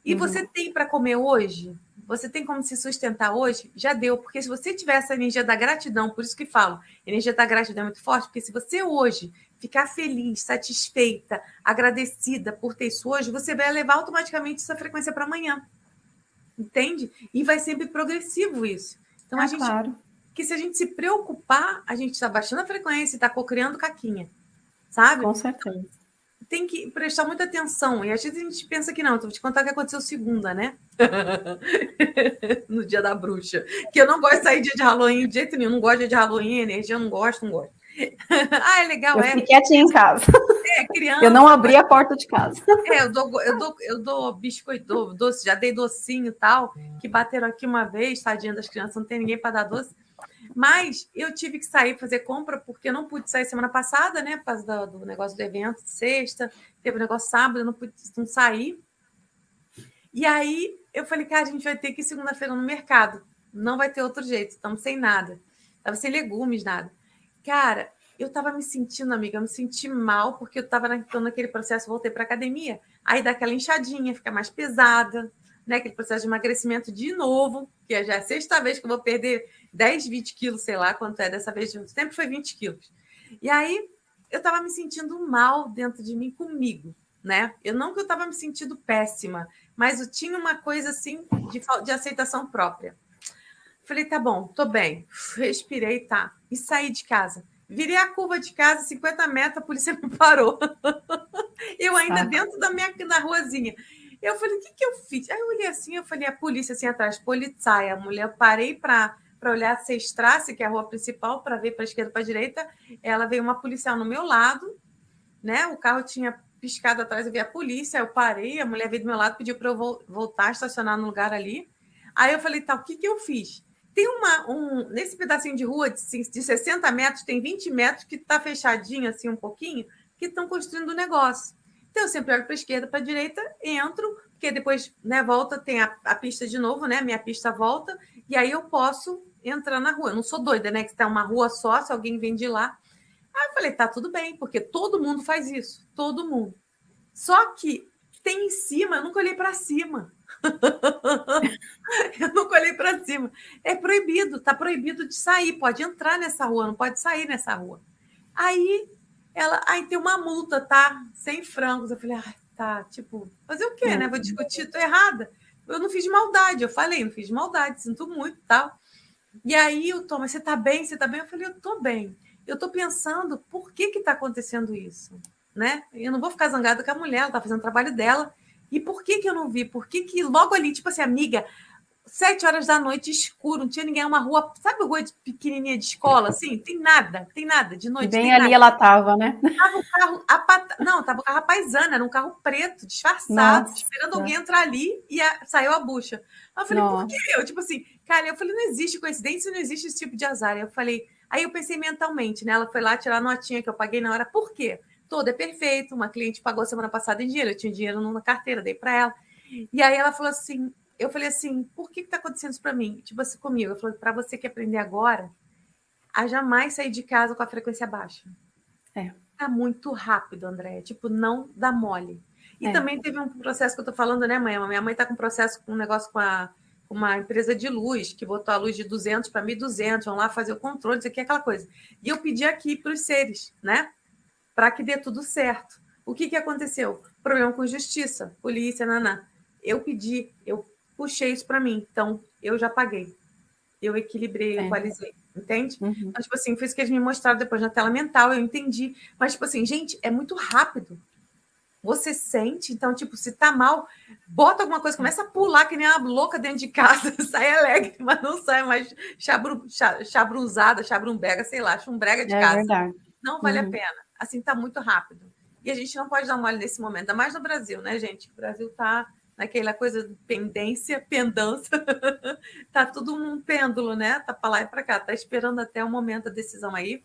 E uhum. você tem para comer hoje? você tem como se sustentar hoje? Já deu, porque se você tiver essa energia da gratidão, por isso que falo, energia da gratidão é muito forte, porque se você hoje ficar feliz, satisfeita, agradecida por ter isso hoje, você vai levar automaticamente essa frequência para amanhã. Entende? E vai sempre progressivo isso. Então ah, a gente. Claro. Que se a gente se preocupar, a gente está baixando a frequência e está cocriando caquinha. Sabe? Com certeza tem que prestar muita atenção. E às vezes a gente pensa que não, então vou te contar o que aconteceu segunda, né? (laughs) no dia da bruxa. Que eu não gosto de sair dia de Halloween de jeito nenhum. Não gosto de dia de Halloween, energia, eu não gosto, não gosto. (laughs) ah, é legal, eu é. Fiquei quietinha em casa. É, criança. Eu não abri a porta de casa. É, eu dou, eu dou, eu dou biscoito, dou doce, já dei docinho e tal, que bateram aqui uma vez, tadinha das crianças, não tem ninguém para dar doce. Mas eu tive que sair fazer compra porque eu não pude sair semana passada, né? Por causa do, do negócio do evento, sexta, teve o um negócio sábado, eu não pude não sair. E aí eu falei, cara, a gente vai ter que ir segunda-feira no mercado. Não vai ter outro jeito, estamos sem nada. Estava sem legumes, nada. Cara, eu estava me sentindo, amiga, eu me senti mal porque eu estava naquele processo, voltei para academia. Aí dá aquela inchadinha, fica mais pesada, né? Aquele processo de emagrecimento de novo, que é já a sexta vez que eu vou perder 10, 20 quilos, sei lá quanto é, dessa vez sempre foi 20 quilos. E aí eu estava me sentindo mal dentro de mim comigo, né? Eu não que eu estava me sentindo péssima, mas eu tinha uma coisa assim de, de aceitação própria. Falei, tá bom, tô bem. Respirei, tá. E saí de casa. Virei a curva de casa, 50 metros, a polícia (laughs) me parou. eu ainda ah. dentro da minha da ruazinha. Eu falei, o que, que eu fiz? Aí eu olhei assim, eu falei, a polícia assim atrás, polizia, a mulher, eu parei para para olhar a Sextrace, que é a rua principal, para ver para a esquerda para a direita. Ela veio uma policial no meu lado, né? O carro tinha piscado atrás, eu vi a polícia, eu parei, a mulher veio do meu lado, pediu para eu voltar, estacionar no lugar ali. Aí eu falei, tá, o que, que eu fiz? Tem uma, um, nesse pedacinho de rua de, de 60 metros, tem 20 metros que está fechadinho assim um pouquinho, que estão construindo o um negócio. Então eu sempre olho para a esquerda, para a direita, entro, porque depois, né, volta, tem a, a pista de novo, né? Minha pista volta, e aí eu posso entrar na rua. Eu não sou doida, né? Que está uma rua só, se alguém vem de lá. Aí eu falei, tá tudo bem, porque todo mundo faz isso, todo mundo. Só que tem em cima, eu nunca olhei para cima. (laughs) eu nunca olhei para cima. É proibido, tá proibido de sair. Pode entrar nessa rua, não pode sair nessa rua. Aí ela, aí tem uma multa, tá? Sem frangos. Eu falei, ah, tá, tipo, fazer o quê, né? Vou discutir, tô errada. Eu não fiz maldade, eu falei, não fiz maldade, sinto muito, tal. E aí o Thomas, você tá bem? Você tá bem? Eu falei, eu tô bem. Eu tô pensando, por que que tá acontecendo isso? Né? Eu não vou ficar zangada com a mulher, ela tá fazendo o trabalho dela. E por que que eu não vi? Por que que logo ali, tipo assim, amiga, sete horas da noite, escuro, não tinha ninguém, uma rua, sabe rua de pequenininha de escola, (laughs) assim? Tem nada, tem nada, de noite. Bem ali nada. ela tava, né? Tava o carro, a pat... não, tava o carro paisana, era um carro preto, disfarçado, Nossa. esperando alguém entrar ali e a... saiu a bucha. eu falei, Nossa. por que eu? Tipo assim, cara, eu falei, não existe coincidência, não existe esse tipo de azar. Eu falei, aí eu pensei mentalmente, né? Ela foi lá tirar a notinha que eu paguei na hora, por quê? Todo é perfeito, uma cliente pagou semana passada em dinheiro, eu tinha dinheiro na carteira, dei para ela. E aí ela falou assim: eu falei assim, por que está acontecendo isso para mim? Tipo assim, comigo. Eu falei, para você que aprender agora, a jamais sair de casa com a frequência baixa. É. Tá muito rápido, André. Tipo, não dá mole. E é. também teve um processo que eu tô falando, né, mãe? Minha mãe tá com um processo, com um negócio com a, uma empresa de luz, que botou a luz de 200 para 1.200, vão lá fazer o controle, isso aqui, aquela coisa. E eu pedi aqui para os seres, né? Para que dê tudo certo. O que, que aconteceu? Problema com justiça, polícia, naná. Eu pedi, eu puxei isso para mim. Então, eu já paguei. Eu equilibrei, é. equalizei. Entende? Uhum. Então, tipo assim, foi isso que eles me mostraram depois na tela mental, eu entendi. Mas, tipo assim, gente, é muito rápido. Você sente, então, tipo, se tá mal, bota alguma coisa, começa a pular que nem uma louca dentro de casa, (laughs) sai alegre, mas não sai mais chabru, chabruzada, chabrumbega, sei lá, chumbrega de é casa. Verdade. Não vale uhum. a pena. Assim, tá muito rápido. E a gente não pode dar mole nesse momento, ainda mais no Brasil, né, gente? O Brasil tá naquela coisa de pendência, pendança, (laughs) tá tudo um pêndulo, né? Tá para lá e para cá, tá esperando até o momento da decisão aí.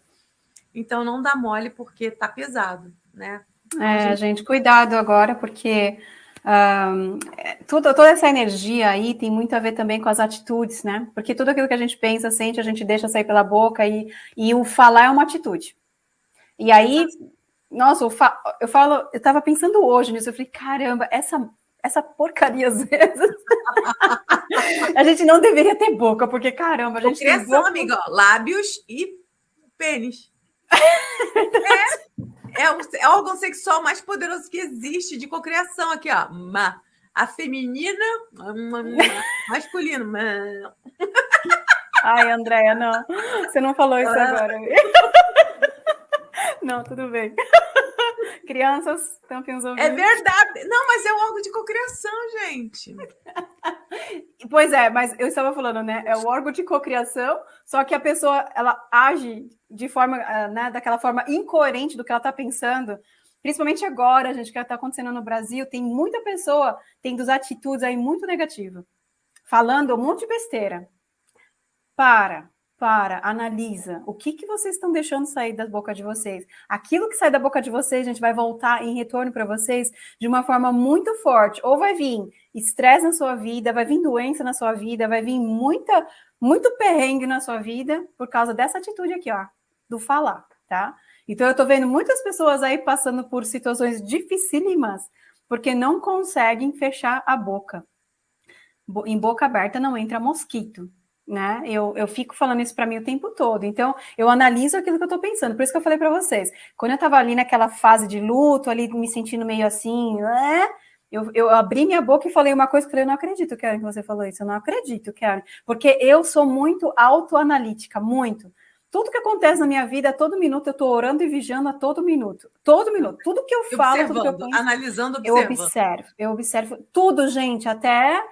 Então não dá mole porque tá pesado, né? Então, é, gente... gente, cuidado agora, porque um, tudo, toda essa energia aí tem muito a ver também com as atitudes, né? Porque tudo aquilo que a gente pensa, sente, a gente deixa sair pela boca e, e o falar é uma atitude. E aí, nossa, eu falo, eu estava pensando hoje nisso, eu falei, caramba, essa essa porcaria às vezes. (laughs) a gente não deveria ter boca, porque caramba, a gente Cocriação, tem boca... amiga, ó, lábios e pênis. é, é, o, é o órgão sexual mais poderoso que existe de cocriação aqui, ó. Ma. A feminina, masculino. Ai, Andréia, não. Você não falou isso ah. agora. (laughs) Não, tudo bem. (laughs) Crianças, tampem os é ouvidos. É verdade. Não, mas é o órgão de cocriação, gente. (laughs) Pois é, mas eu estava falando, né? É o órgão de cocriação, só que a pessoa ela age de forma, ah, né, daquela forma incoerente do que ela está pensando. Principalmente agora, gente, que está acontecendo no Brasil, tem muita pessoa tendo atitudes aí muito negativas, falando um monte de besteira. Para, para, analisa. O que, que vocês estão deixando sair da boca de vocês? Aquilo que sai da boca de vocês, a gente vai voltar em retorno para vocês de uma forma muito forte. Ou vai vir estresse na sua vida, vai vir doença na sua vida, vai vir muita, muito perrengue na sua vida por causa dessa atitude aqui, ó, do falar, tá? Então, eu estou vendo muitas pessoas aí passando por situações dificílimas porque não conseguem fechar a boca. Em boca aberta não entra mosquito né? Eu, eu fico falando isso para mim o tempo todo. Então, eu analiso aquilo que eu estou pensando. Por isso que eu falei para vocês. Quando eu estava ali naquela fase de luto, ali me sentindo meio assim, né? Eu, eu abri minha boca e falei uma coisa que eu falei, eu não acredito, Karen, que você falou isso. Eu não acredito, Karen. Porque eu sou muito autoanalítica, muito. Tudo que acontece na minha vida, a todo minuto, eu estou orando e vigiando a todo minuto. Todo minuto. Tudo que eu falo, tudo que eu penso, analisando, observa. Eu observo, eu observo tudo, gente, até é,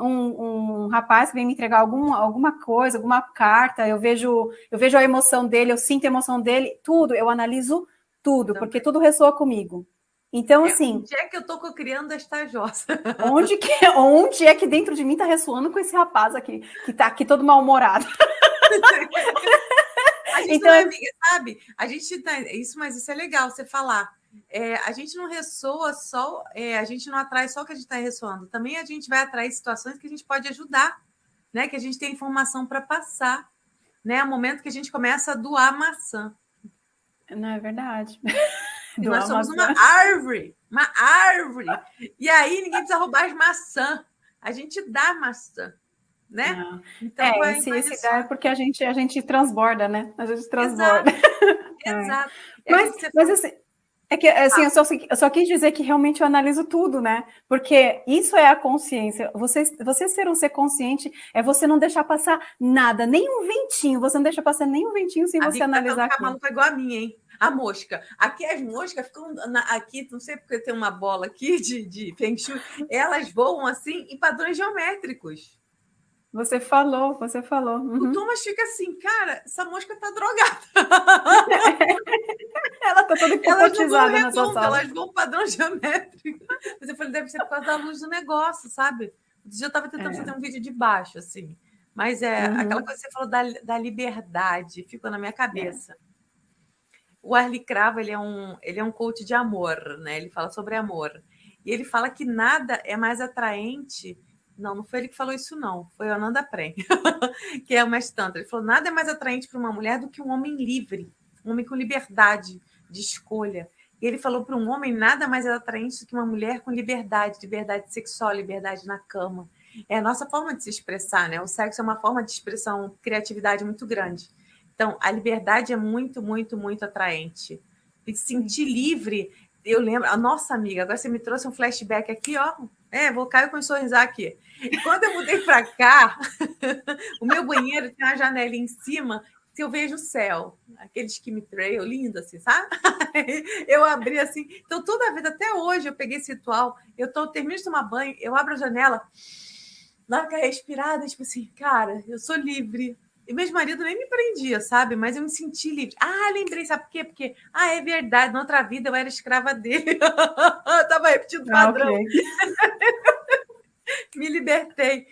um, um, rapaz que vem me entregar algum, alguma coisa, alguma carta, eu vejo, eu vejo a emoção dele, eu sinto a emoção dele, tudo, eu analiso tudo, porque tudo ressoa comigo. Então, é, assim. Onde é que eu tô criando esta jossa? (laughs) Onde, que, onde é que dentro de mim tá ressoando com esse rapaz aqui, que tá aqui todo mal-humorado? (laughs) a gente então, não é amiga, sabe? A gente tá. Isso, mas isso é legal você falar é, a gente não ressoa só, é, a gente não atrai só o que a gente está ressoando, também a gente vai atrair situações que a gente pode ajudar, né? Que a gente tem informação para passar, né? É o momento que a gente começa a doar maçã. Não é verdade. E nós somos maçã. uma árvore, uma árvore. E aí ninguém precisa roubar as maçãs. A gente dá maçã né? Então, é, esse, dá é porque a gente, a gente transborda, né? A gente transborda. Exato. (laughs) Exato. É. Mas, mas assim, é que, assim, ah. eu, só, eu só quis dizer que realmente eu analiso tudo, né? Porque isso é a consciência. Você, você ser um ser consciente é você não deixar passar nada, nem um ventinho. Você não deixa passar nem um ventinho sem a você analisar. A maluca igual a minha, hein? A mosca. Aqui as moscas ficam na, aqui, não sei porque tem uma bola aqui de, de Feng Shui, elas voam assim em padrões geométricos. Você falou, você falou. Uhum. O Thomas fica assim, cara, essa mosca tá drogada. (laughs) ela tá toda hipnotizada na sua sala. Elas vão padrão (laughs) geométrico. Mas eu falei, deve ser por causa da luz do negócio, sabe? Outro dia eu tava tentando é. fazer um vídeo de baixo, assim. Mas é uhum. aquela coisa que você falou da, da liberdade, ficou na minha cabeça. É. O Arlie Cravo, ele é, um, ele é um coach de amor, né? Ele fala sobre amor. E ele fala que nada é mais atraente não, não foi ele que falou isso, não. Foi o Ananda Prem, (laughs) que é o mestre Tantra. Ele falou: nada é mais atraente para uma mulher do que um homem livre, um homem com liberdade de escolha. E ele falou para um homem: nada mais é atraente do que uma mulher com liberdade, liberdade sexual, liberdade na cama. É a nossa forma de se expressar, né? O sexo é uma forma de expressão, criatividade muito grande. Então, a liberdade é muito, muito, muito atraente. E se sentir livre. Eu lembro, a nossa amiga, agora você me trouxe um flashback aqui, ó, é, vou cair com sorrisar aqui. Quando eu mudei para cá, (laughs) o meu banheiro tem uma janela em cima que eu vejo o céu, aquele chemtrail lindo assim, sabe? (laughs) eu abri assim. Então, toda a vida, até hoje, eu peguei esse ritual. Eu tô, termino de tomar banho, eu abro a janela, dá aquela respirada, tipo assim, cara, eu sou livre. E meu marido nem me prendia, sabe? Mas eu me senti livre. Ah, lembrei, sabe por quê? Porque, ah, é verdade, na outra vida eu era escrava dele. (laughs) eu tava repetindo o padrão. Ah, okay. (laughs) me libertei.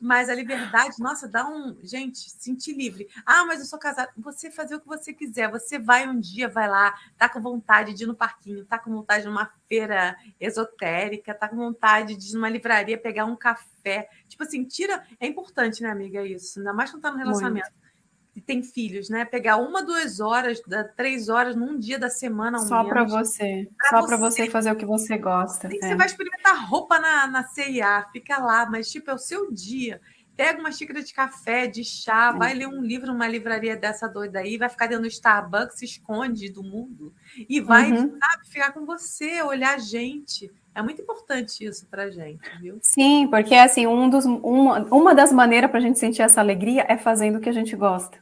Mas a liberdade, nossa, dá um. Gente, sentir livre. Ah, mas eu sou casada. Você fazer o que você quiser. Você vai um dia, vai lá, tá com vontade de ir no parquinho, tá com vontade de ir numa feira esotérica, tá com vontade de ir numa livraria pegar um café. Tipo assim, tira. É importante, né, amiga? Isso. Ainda mais quando tá no relacionamento. Muito. Tem filhos, né? Pegar uma, duas horas, três horas num dia da semana Só para você. Pra Só para você fazer o que você gosta. É. Você vai experimentar roupa na, na CIA, fica lá, mas tipo, é o seu dia. Pega uma xícara de café, de chá, é. vai ler um livro numa livraria dessa doida aí, vai ficar dentro do Starbucks, se esconde do mundo e vai, uhum. sabe, ficar com você, olhar a gente. É muito importante isso para gente, viu? Sim, porque assim, um dos, uma, uma das maneiras para a gente sentir essa alegria é fazendo o que a gente gosta.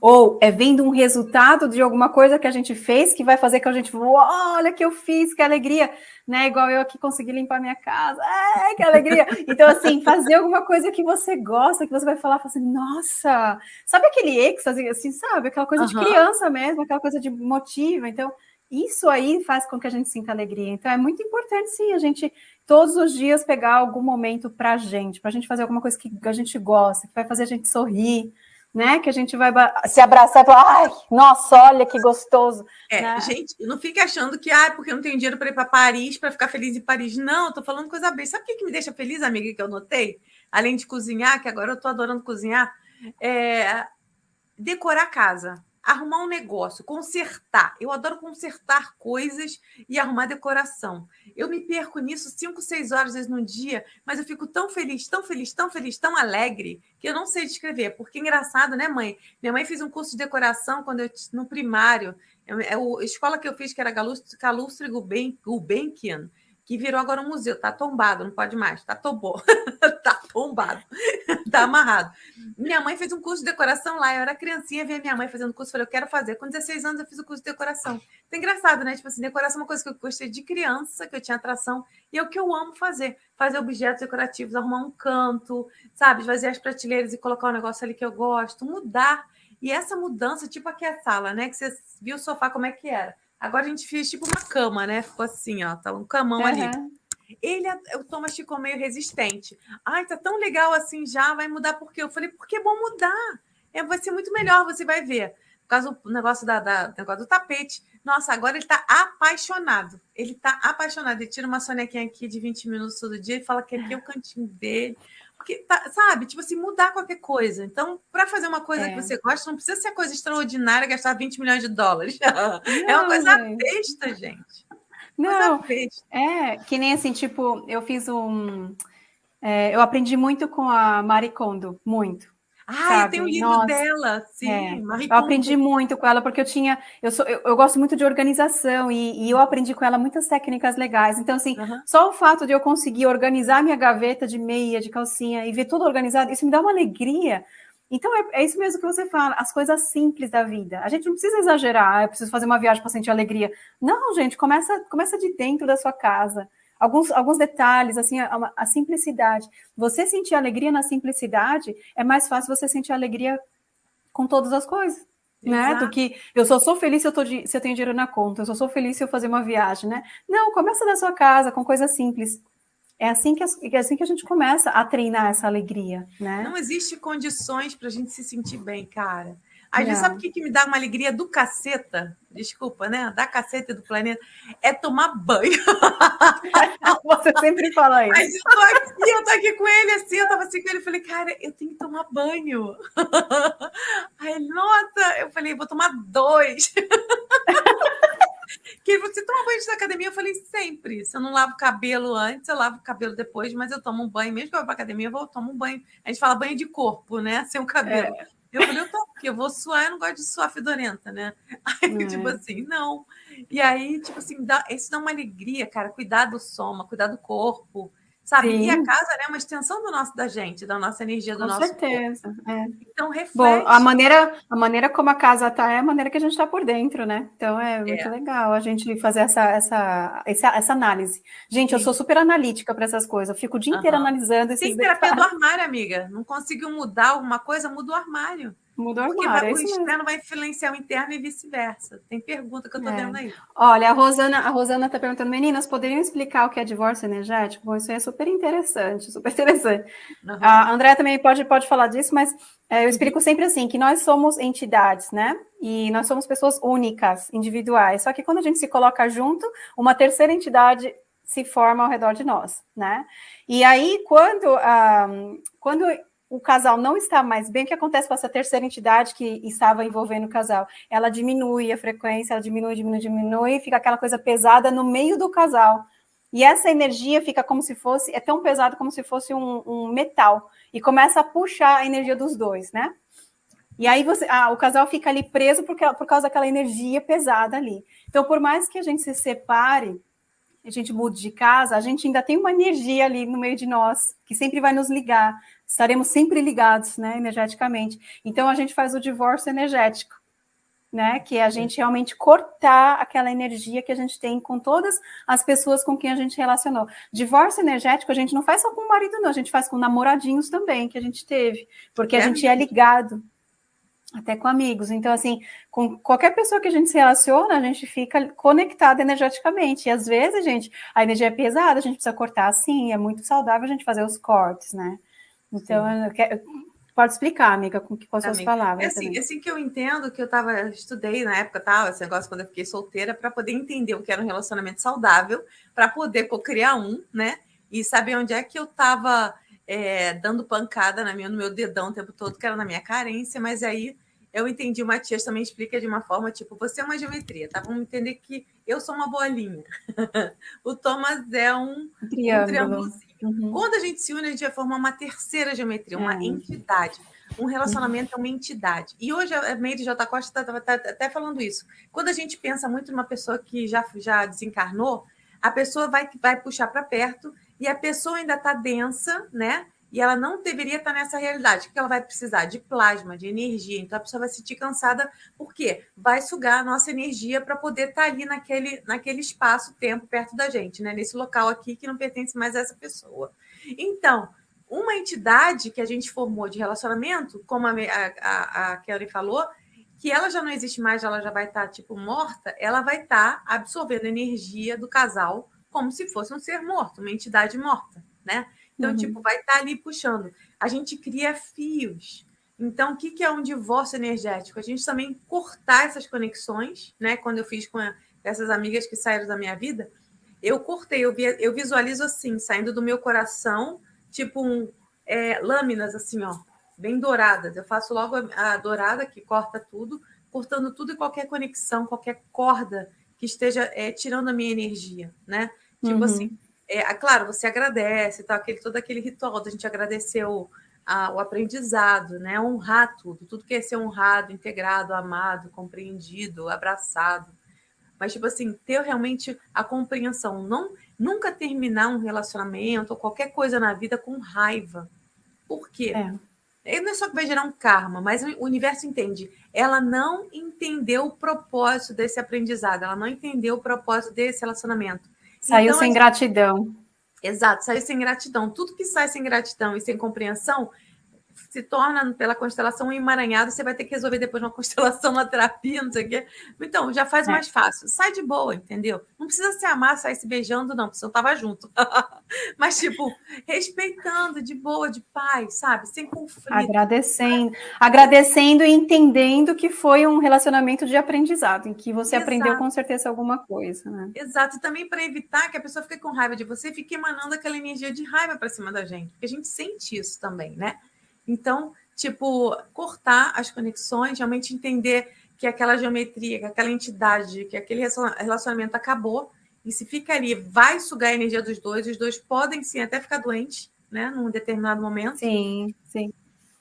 Ou é vendo um resultado de alguma coisa que a gente fez que vai fazer que a gente, olha que eu fiz, que alegria, né? Igual eu aqui consegui limpar minha casa, é, que alegria. Então, assim, fazer alguma coisa que você gosta, que você vai falar, assim, nossa, sabe aquele êxtase, assim, sabe? Aquela coisa uhum. de criança mesmo, aquela coisa de motiva. Então, isso aí faz com que a gente sinta alegria. Então, é muito importante, sim, a gente todos os dias pegar algum momento para a gente, para a gente fazer alguma coisa que a gente gosta, que vai fazer a gente sorrir, né? Que a gente vai se abraçar e falar, ai, nossa, olha que gostoso. É, né? gente, não fique achando que, ah, porque eu não tenho dinheiro para ir para Paris, para ficar feliz em Paris. Não, eu tô falando coisa bem. Sabe o que, que me deixa feliz, amiga, que eu notei? Além de cozinhar, que agora eu tô adorando cozinhar, é decorar a casa arrumar um negócio, consertar. Eu adoro consertar coisas e arrumar decoração. Eu me perco nisso cinco, seis horas vezes no dia, mas eu fico tão feliz, tão feliz, tão feliz, tão alegre, que eu não sei descrever. Porque é engraçado, né, mãe? Minha mãe fez um curso de decoração quando eu no primário. É a escola que eu fiz, que era Calustre Gulbenkian, que virou agora um museu, tá tombado, não pode mais, tá tombou, (laughs) tá tombado, (laughs) tá amarrado. Minha mãe fez um curso de decoração lá, eu era criancinha, vi minha mãe fazendo curso, falei, eu quero fazer. Com 16 anos eu fiz o curso de decoração. Então, é engraçado, né? Tipo assim, decoração é uma coisa que eu gostei de criança, que eu tinha atração, e é o que eu amo fazer. Fazer objetos decorativos, arrumar um canto, sabe? Fazer as prateleiras e colocar um negócio ali que eu gosto, mudar. E essa mudança, tipo aqui a sala, né? Que você viu o sofá como é que era Agora a gente fez tipo uma cama, né? Ficou assim, ó, tá um camão uhum. ali. Ele, o Thomas ficou meio resistente. Ai, tá tão legal assim já, vai mudar por quê? Eu falei, porque é bom mudar. É, vai ser muito melhor, você vai ver. Por causa do negócio, da, da negócio do tapete. Nossa, agora ele tá apaixonado. Ele tá apaixonado. Ele tira uma sonequinha aqui de 20 minutos todo dia e fala que aqui é o cantinho dele. Porque, tá, sabe, tipo assim, mudar qualquer coisa. Então, para fazer uma coisa é. que você gosta, não precisa ser coisa extraordinária, gastar 20 milhões de dólares. Não, (laughs) é uma coisa gente. besta, gente. Não, é que nem assim, tipo, eu fiz um. É, eu aprendi muito com a Marie Kondo, muito. Ah, tem um livro Nossa, dela, sim. É, eu aprendi muito com ela, porque eu tinha. Eu, sou, eu, eu gosto muito de organização e, e, eu aprendi com ela muitas técnicas legais. Então, assim, uhum. só o fato de eu conseguir organizar minha gaveta de meia, de calcinha e ver tudo organizado, isso me dá uma alegria. Então, é, é isso mesmo que você fala, as coisas simples da vida. A gente não precisa exagerar, ah, eu preciso fazer uma viagem para sentir alegria. Não, gente, começa, começa de dentro da sua casa alguns, alguns detalhes, assim, a, a, simplicidade. Você sentir alegria na simplicidade, é mais fácil você sentir alegria com todas as coisas. Né? Do que eu só sou feliz se eu, tô de, se eu tenho dinheiro na conta, eu só sou feliz se eu fazer uma viagem, né? Não, começa da sua casa, com coisas simples. É assim que, é assim que a gente começa a treinar essa alegria, né? Não existe condições para a gente se sentir bem, cara. Às vezes, sabe o que, que me dá uma alegria do caceta? Desculpa, né? Da caceta do planeta. É tomar banho. (laughs) Você sempre fala (laughs) isso. Mas eu tô aqui, eu tô aqui com ele assim, eu tava assim com ele, eu falei, cara, eu tenho que tomar banho. (laughs) Aí, nossa, eu falei, vou tomar dois. que você toma banho de academia? Eu falei, sempre. Se eu não lavo o cabelo antes, eu lavo o cabelo depois, mas eu tomo um banho, mesmo que eu vá pra academia, eu vou tomar um banho. A gente fala banho de corpo, né? Sem o cabelo. É. Eu falei, eu tô, porque eu vou suar, eu não gosto de suar fedorenta, né? (laughs) Aí, é. tipo assim, não. E aí, tipo assim, dá, isso dá uma alegria, cara. Cuidar do soma, cuidar do corpo, sabe? Sim. E a casa né, é uma extensão do nosso, da gente, da nossa energia, do Com nosso certeza. É. Então, reflete. Bom, a maneira, a maneira como a casa está é a maneira que a gente está por dentro, né? Então, é muito é. legal a gente fazer essa, essa, essa, essa análise. Gente, Sim. eu sou super analítica para essas coisas. Eu fico o dia inteiro analisando esses Tem terapia do armário, amiga. Não conseguiu mudar alguma coisa, muda o armário. Muda o Porque armário. Porque é o externo vai influenciar o interno e vice-versa. Tem pergunta que eu estou é. vendo aí. Olha, a Rosana a Rosana está perguntando, meninas, poderiam explicar o que é divórcio energético? Bom, isso é super interessante, (laughs) super interessante. Uhum. A André também pode, pode falar disso, mas é, eu explico sempre assim, que nós somos entidades, né? E nós somos pessoas únicas, individuais. Só que quando a gente se coloca junto, uma terceira entidade se forma ao redor de nós, né? E aí, quando, ah, quando o casal não está mais bem, o que acontece com essa terceira entidade que estava envolvendo o casal? Ela diminui a frequência, ela diminui, diminui, diminui, fica aquela coisa pesada no meio do casal. E essa energia fica como se fosse, é tão pesado como se fosse um, um metal, e começa a puxar a energia dos dois, né? E aí você, ah, o casal fica ali preso por, por causa daquela energia pesada ali. Então, por mais que a gente se separe, a gente mude de casa, a gente ainda tem uma energia ali no meio de nós, que sempre vai nos ligar, estaremos sempre ligados, né, energeticamente. Então, a gente faz o divórcio energético, né, que é a gente realmente cortar aquela energia que a gente tem com todas as pessoas com quem a gente relacionou. Divórcio energético a gente não faz só com o marido, não, a gente faz com namoradinhos também, que a gente teve, porque a é. gente é ligado, até com amigos. Então, assim, com qualquer pessoa que a gente se relaciona, a gente fica conectado energeticamente. E às vezes, gente, a energia é pesada, a gente precisa cortar assim, é muito saudável a gente fazer os cortes, né? Então, quero, pode explicar, amiga, com, com as suas palavras. É assim, assim que eu entendo que eu tava, estudei na época, tal, esse negócio quando eu fiquei solteira, para poder entender o que era um relacionamento saudável, para poder criar um, né? E saber onde é que eu estava é, dando pancada na minha, no meu dedão o tempo todo, que era na minha carência, mas aí eu entendi, o Matias também explica de uma forma, tipo, você é uma geometria, tá? Vamos entender que eu sou uma bolinha. (laughs) o Thomas é um, triângulo. um. Uhum. Quando a gente se une, a gente vai formar uma terceira geometria, uma é. entidade. Um relacionamento é uma entidade. E hoje a Meire J. Costa está tá, tá até falando isso. Quando a gente pensa muito numa pessoa que já, já desencarnou, a pessoa vai, vai puxar para perto e a pessoa ainda está densa, né? E ela não deveria estar tá nessa realidade. O que ela vai precisar? De plasma, de energia. Então a pessoa vai se sentir cansada, por quê? Vai sugar a nossa energia para poder estar tá ali naquele, naquele espaço-tempo perto da gente, né? Nesse local aqui que não pertence mais a essa pessoa. Então, uma entidade que a gente formou de relacionamento, como a, a, a Kelly falou, que ela já não existe mais, ela já vai estar, tá, tipo, morta, ela vai estar absorvendo energia do casal como se fosse um ser morto, uma entidade morta, né? Então, uhum. tipo, vai estar tá ali puxando. A gente cria fios. Então, o que, que é um divórcio energético? A gente também cortar essas conexões, né? Quando eu fiz com essas amigas que saíram da minha vida, eu cortei, eu, via, eu visualizo assim, saindo do meu coração, tipo um, é, lâminas assim, ó, bem douradas. Eu faço logo a, a dourada que corta tudo, cortando tudo e qualquer conexão, qualquer corda que esteja é, tirando a minha energia, né? Tipo uhum. assim, é, claro, você agradece, tá, aquele, todo aquele ritual da gente agradecer o, a, o aprendizado, né? Honrar tudo, tudo que é ser honrado, integrado, amado, compreendido, abraçado. Mas, tipo assim, ter realmente a compreensão, não nunca terminar um relacionamento ou qualquer coisa na vida com raiva. Por quê? É. Não é só que vai gerar um karma, mas o universo entende. Ela não entendeu o propósito desse aprendizado, ela não entendeu o propósito desse relacionamento. Saiu então, sem gente... gratidão. Exato, saiu sem gratidão. Tudo que sai sem gratidão e sem compreensão se torna pela constelação um emaranhado, você vai ter que resolver depois uma (laughs) constelação na terapia, não sei o quê. Então, já faz é. mais fácil. Sai de boa, entendeu? Não precisa se amar, sair se beijando, não, porque eu tava junto. (laughs) Mas, tipo, respeitando, de boa, de paz, sabe? Sem conflito. Agradecendo. Agradecendo e entendendo que foi um relacionamento de aprendizado, em que você Exato. aprendeu com certeza alguma coisa, né? Exato. E também para evitar que a pessoa fique com raiva de você, fique emanando aquela energia de raiva para cima da gente. Porque a gente sente isso também, né? Então, tipo, cortar as conexões, realmente entender que aquela geometria, que aquela entidade, que aquele relacionamento acabou, e se fica ali, vai sugar a energia dos dois, os dois podem sim até ficar doentes, né, num determinado momento. Sim, sim.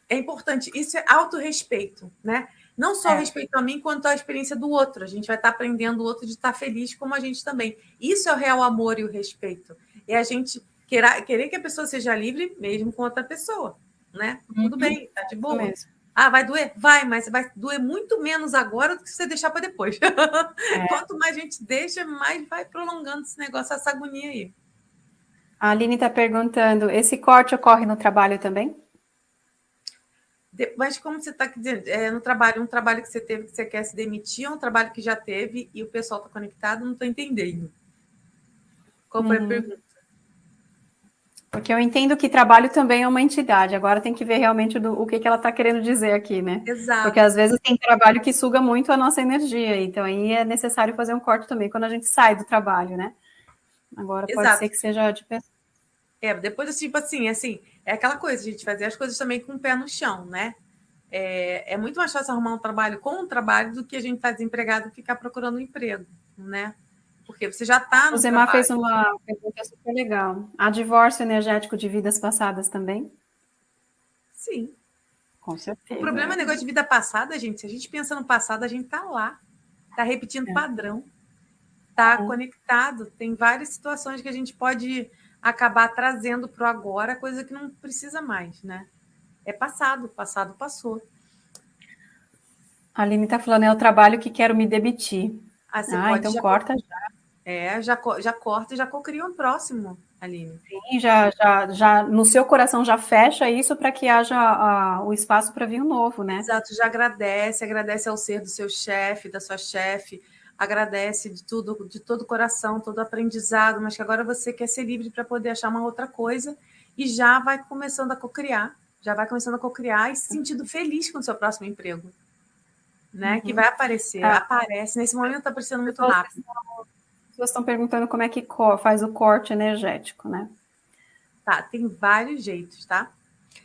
É importante, isso é autorrespeito, né? Não só é. respeito a mim, quanto à experiência do outro. A gente vai estar aprendendo o outro de estar feliz como a gente também. Isso é o real amor e o respeito. É a gente querer, querer que a pessoa seja livre mesmo com outra pessoa né? Uhum. Tudo bem, tá de boa. Ah, vai doer? Vai, mas vai doer muito menos agora do que se você deixar para depois. É. (laughs) Quanto mais a gente deixa, mais vai prolongando esse negócio, essa agonia aí. A Aline está perguntando: esse corte ocorre no trabalho também? Mas como você está dizendo, é, no trabalho, um trabalho que você teve que você quer se demitir, é um trabalho que já teve e o pessoal está conectado, não estou entendendo. Qual foi uhum. a pergunta? Porque eu entendo que trabalho também é uma entidade. Agora tem que ver realmente do, o que, que ela está querendo dizer aqui, né? Exato. Porque às vezes tem trabalho que suga muito a nossa energia. Então aí é necessário fazer um corte também quando a gente sai do trabalho, né? Agora pode Exato. ser que seja de pessoa. É, depois, tipo assim, assim, é aquela coisa, a gente fazer as coisas também com o pé no chão, né? É, é muito mais fácil arrumar um trabalho com um trabalho do que a gente estar tá desempregado e ficar procurando um emprego, né? Porque você já está no O Zemar fez uma pergunta super legal. Há divórcio energético de vidas passadas também? Sim. Com certeza. O problema é o negócio de vida passada, gente. Se a gente pensa no passado, a gente está lá. Está repetindo é. padrão. Está é. conectado. Tem várias situações que a gente pode acabar trazendo para o agora, coisa que não precisa mais, né? É passado, passado passou. A Aline está falando, é o trabalho que quero me demitir. Ah, ah então corta já. É, já, já corta e já cocria um próximo, Aline. Sim, já, já, já no seu coração já fecha isso para que haja a, o espaço para vir um novo, né? Exato, já agradece, agradece ao ser do seu chefe, da sua chefe, agradece de tudo, de todo o coração, todo o aprendizado, mas que agora você quer ser livre para poder achar uma outra coisa e já vai começando a cocriar, já vai começando a cocriar e se sentindo feliz com o seu próximo emprego, né? Uhum. Que vai aparecer, é. aparece. Nesse momento está aparecendo muito rápido. Pessoas estão perguntando como é que faz o corte energético, né? Tá, tem vários jeitos, tá?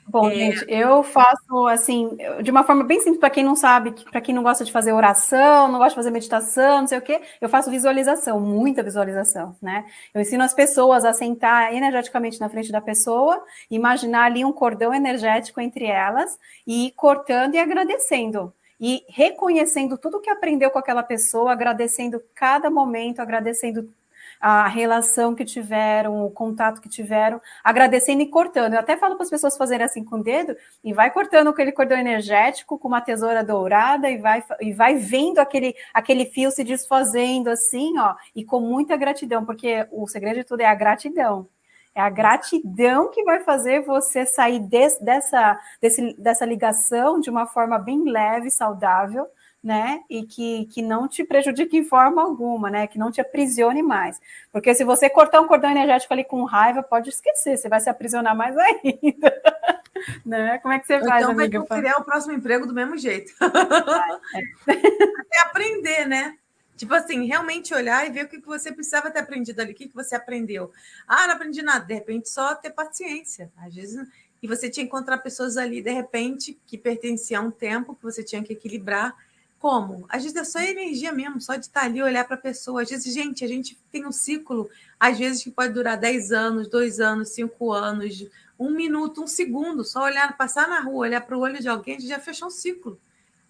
Bom, é... gente, eu faço assim, de uma forma bem simples, para quem não sabe, para quem não gosta de fazer oração, não gosta de fazer meditação, não sei o quê, eu faço visualização, muita visualização, né? Eu ensino as pessoas a sentar energeticamente na frente da pessoa, imaginar ali um cordão energético entre elas e ir cortando e agradecendo e reconhecendo tudo que aprendeu com aquela pessoa, agradecendo cada momento, agradecendo a relação que tiveram, o contato que tiveram, agradecendo e cortando. Eu até falo para as pessoas fazerem assim com o dedo e vai cortando aquele cordão energético com uma tesoura dourada e vai, e vai vendo aquele, aquele fio se desfazendo assim, ó, e com muita gratidão, porque o segredo de tudo é a gratidão. É a gratidão que vai fazer você sair desse, dessa, desse, dessa ligação de uma forma bem leve, saudável, né? E que, que não te prejudique em forma alguma, né? Que não te aprisione mais. Porque se você cortar um cordão energético ali com raiva, pode esquecer, você vai se aprisionar mais ainda. (laughs) né? Como é que você faz, então amiga? vai criar o próximo emprego do mesmo jeito. É. (laughs) Até aprender, né? Tipo assim, realmente olhar e ver o que você precisava ter aprendido ali, o que você aprendeu. Ah, não aprendi nada. De repente, só ter paciência. Às vezes, e você tinha que encontrar pessoas ali, de repente, que pertenciam a um tempo que você tinha que equilibrar como? Às vezes é só energia mesmo, só de estar ali, olhar para a pessoa. Às vezes, gente, a gente tem um ciclo, às vezes, que pode durar 10 anos, 2 anos, 5 anos, um minuto, um segundo. Só olhar, passar na rua, olhar para o olho de alguém, a gente já fechou um ciclo.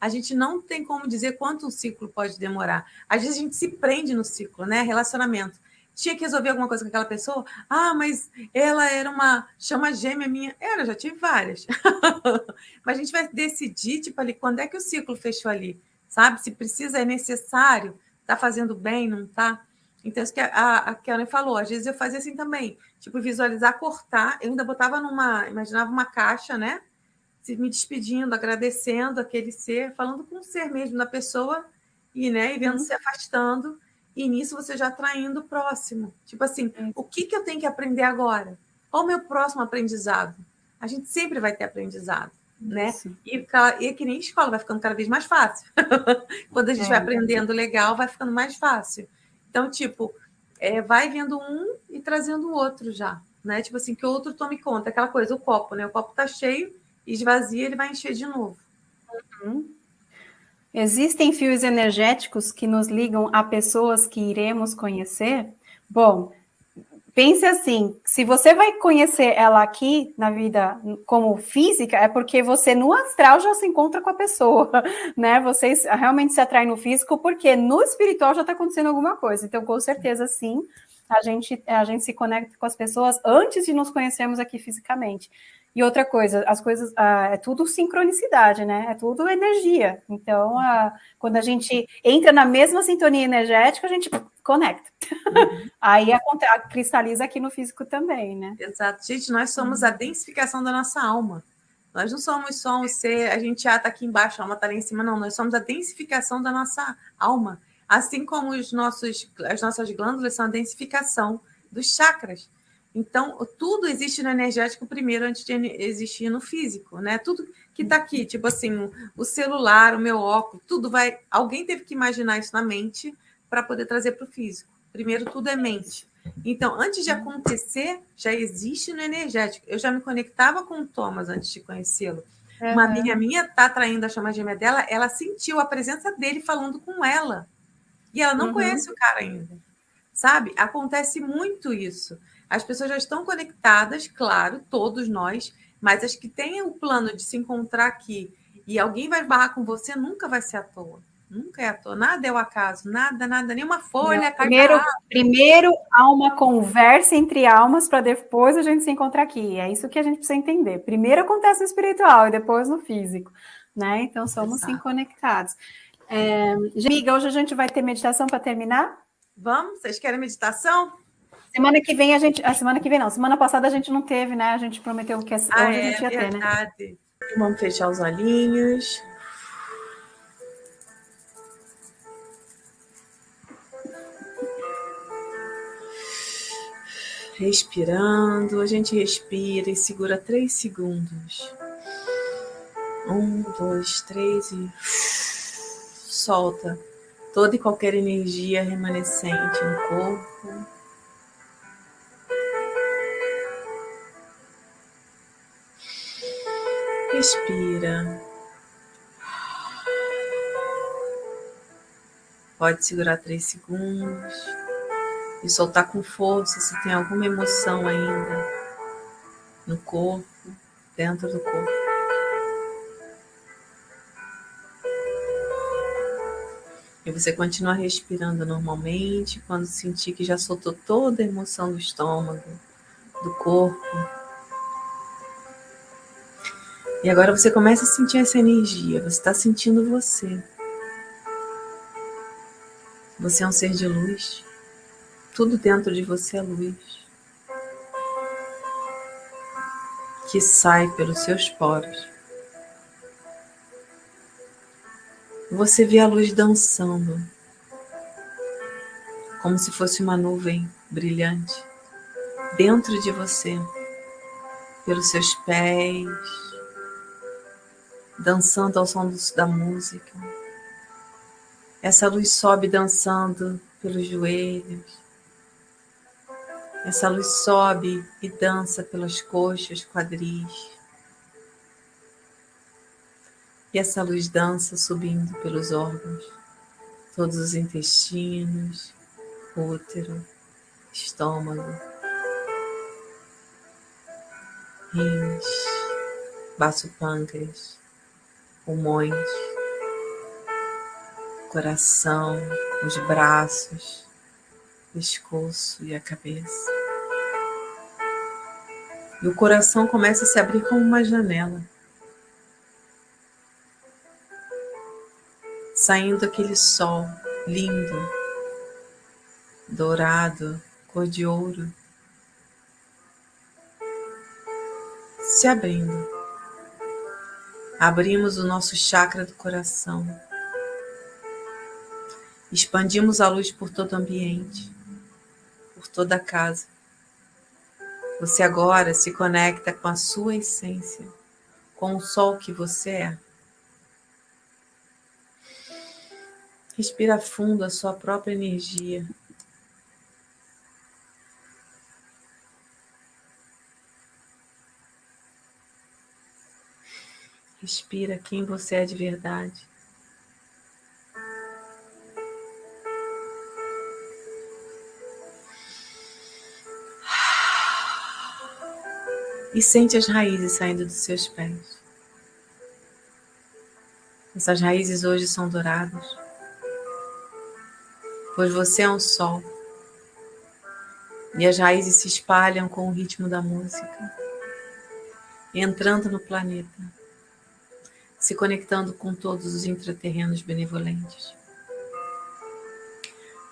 A gente não tem como dizer quanto um ciclo pode demorar. Às vezes a gente se prende no ciclo, né? Relacionamento. Tinha que resolver alguma coisa com aquela pessoa. Ah, mas ela era uma chama gêmea minha. Era, já tive várias. (laughs) mas a gente vai decidir, tipo, ali, quando é que o ciclo fechou ali? sabe? Se precisa, é necessário, está fazendo bem, não está? Então, isso que a, a Karen falou, às vezes eu fazia assim também, tipo, visualizar, cortar, eu ainda botava numa, imaginava uma caixa, né? Me despedindo, agradecendo aquele ser, falando com o ser mesmo da pessoa, e, né, e vendo uhum. se afastando, e nisso você já atraindo o próximo. Tipo assim, uhum. o que, que eu tenho que aprender agora? Qual o meu próximo aprendizado? A gente sempre vai ter aprendizado né? E, e que nem escola, vai ficando cada vez mais fácil. (laughs) Quando a gente é, vai aprendendo legal, vai ficando mais fácil. Então, tipo, é, vai vendo um e trazendo o outro já, né? Tipo assim, que o outro tome conta. Aquela coisa, o copo, né? O copo tá cheio, esvazia, ele vai encher de novo. Uhum. Existem fios energéticos que nos ligam a pessoas que iremos conhecer? Bom, pense assim, se você vai conhecer ela aqui na vida como física, é porque você no astral já se encontra com a pessoa, (laughs) né? Vocês realmente se atraem no físico, porque no espiritual já está acontecendo alguma coisa. Então, com certeza, sim, a gente, a gente se conecta com as pessoas antes de nos conhecermos aqui fisicamente. E outra coisa, as coisas, ah, é tudo sincronicidade, né? É tudo energia. Então, ah, quando a gente entra na mesma sintonia energética, a gente conecta. Uhum. (laughs) Aí a, a, cristaliza aqui no físico também, né? Exato. Gente, nós somos a densificação da nossa alma. Nós não somos só um ser, a gente já está aqui embaixo, a alma está lá em cima, não. Nós somos a densificação da nossa alma. Assim como os nossos, as nossas glândulas são a densificação dos chakras. Então, tudo existe no energético primeiro antes de existir no físico, né? Tudo que está aqui, tipo assim, o celular, o meu óculos, tudo vai. Alguém teve que imaginar isso na mente para poder trazer para o físico. Primeiro, tudo é mente. Então, antes de acontecer, já existe no energético. Eu já me conectava com o Thomas antes de conhecê-lo. Uhum. Uma amiga minha está traindo a chama gêmea dela, ela sentiu a presença dele falando com ela. E ela não uhum. conhece o cara ainda. Sabe? Acontece muito isso. As pessoas já estão conectadas, claro, todos nós, mas as que têm o plano de se encontrar aqui e alguém vai barrar com você, nunca vai ser à toa. Nunca é à toa, nada é o acaso, nada, nada, nenhuma folha. Não, primeiro, primeiro há uma conversa entre almas para depois a gente se encontrar aqui. É isso que a gente precisa entender. Primeiro acontece no espiritual e depois no físico, né? Então somos Exato. sim conectados. É, amiga, hoje a gente vai ter meditação para terminar? Vamos? Vocês querem meditação? Semana que vem a gente. A semana que vem não. Semana passada a gente não teve, né? A gente prometeu que hoje ah, a gente é, ia verdade. ter, né? Vamos fechar os olhinhos. Respirando, a gente respira e segura três segundos. Um, dois, três e solta toda e qualquer energia remanescente no corpo. Respira. Pode segurar três segundos e soltar com força se tem alguma emoção ainda no corpo, dentro do corpo. E você continua respirando normalmente quando sentir que já soltou toda a emoção do estômago, do corpo. E agora você começa a sentir essa energia, você está sentindo você. Você é um ser de luz. Tudo dentro de você é luz. Que sai pelos seus poros. Você vê a luz dançando, como se fosse uma nuvem brilhante, dentro de você, pelos seus pés, dançando ao som da música. Essa luz sobe dançando pelos joelhos. Essa luz sobe e dança pelas coxas, quadris. E essa luz dança subindo pelos órgãos, todos os intestinos, útero, estômago, rins, baço pâncreas, pulmões, coração, os braços, pescoço e a cabeça. E o coração começa a se abrir como uma janela. Saindo aquele sol lindo, dourado, cor de ouro, se abrindo Abrimos o nosso chakra do coração. Expandimos a luz por todo o ambiente, por toda a casa. Você agora se conecta com a sua essência, com o sol que você é. Respira fundo a sua própria energia. Respira quem você é de verdade. E sente as raízes saindo dos seus pés. Essas raízes hoje são douradas, pois você é um sol. E as raízes se espalham com o ritmo da música, entrando no planeta se conectando com todos os intraterrenos benevolentes.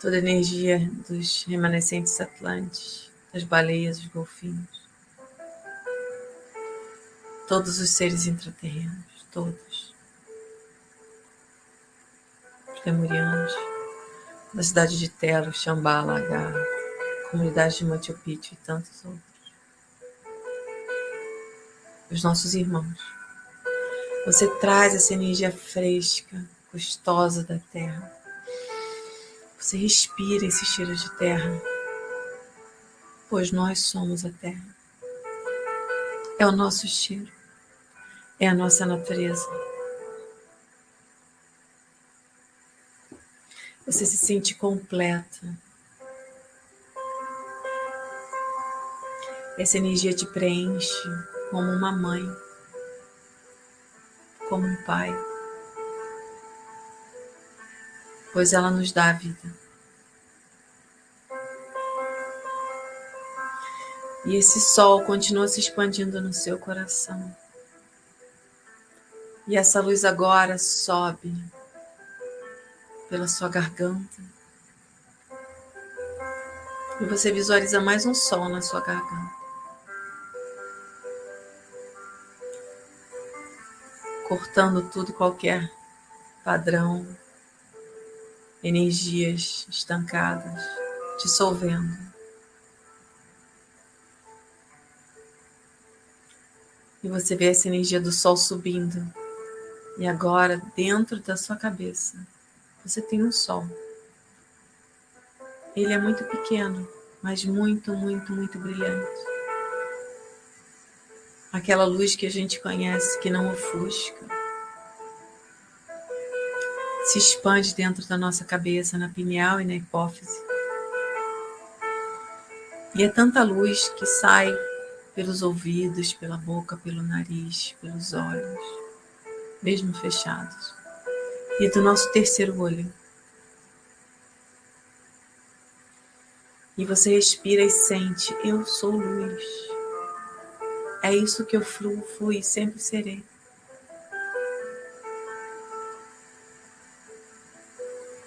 Toda a energia dos remanescentes atlantes, das baleias, dos golfinhos. Todos os seres intraterrenos, todos. Os lemurianos, da cidade de Telo, Xambala, Lagar, comunidade de Machu Picchu e tantos outros. Os nossos irmãos você traz essa energia fresca, gostosa da terra. Você respira esse cheiro de terra. pois nós somos a terra. É o nosso cheiro, é a nossa natureza. Você se sente completa. Essa energia te preenche como uma mãe, como um pai, pois ela nos dá a vida. E esse sol continua se expandindo no seu coração. E essa luz agora sobe pela sua garganta. E você visualiza mais um sol na sua garganta. Cortando tudo e qualquer padrão, energias estancadas, dissolvendo. E você vê essa energia do sol subindo. E agora, dentro da sua cabeça, você tem um sol. Ele é muito pequeno, mas muito, muito, muito brilhante. Aquela luz que a gente conhece, que não ofusca. Se expande dentro da nossa cabeça, na pineal e na hipófise. E é tanta luz que sai pelos ouvidos, pela boca, pelo nariz, pelos olhos, mesmo fechados, e do nosso terceiro olho. E você respira e sente: Eu sou luz. É isso que eu fluo, fui e sempre serei.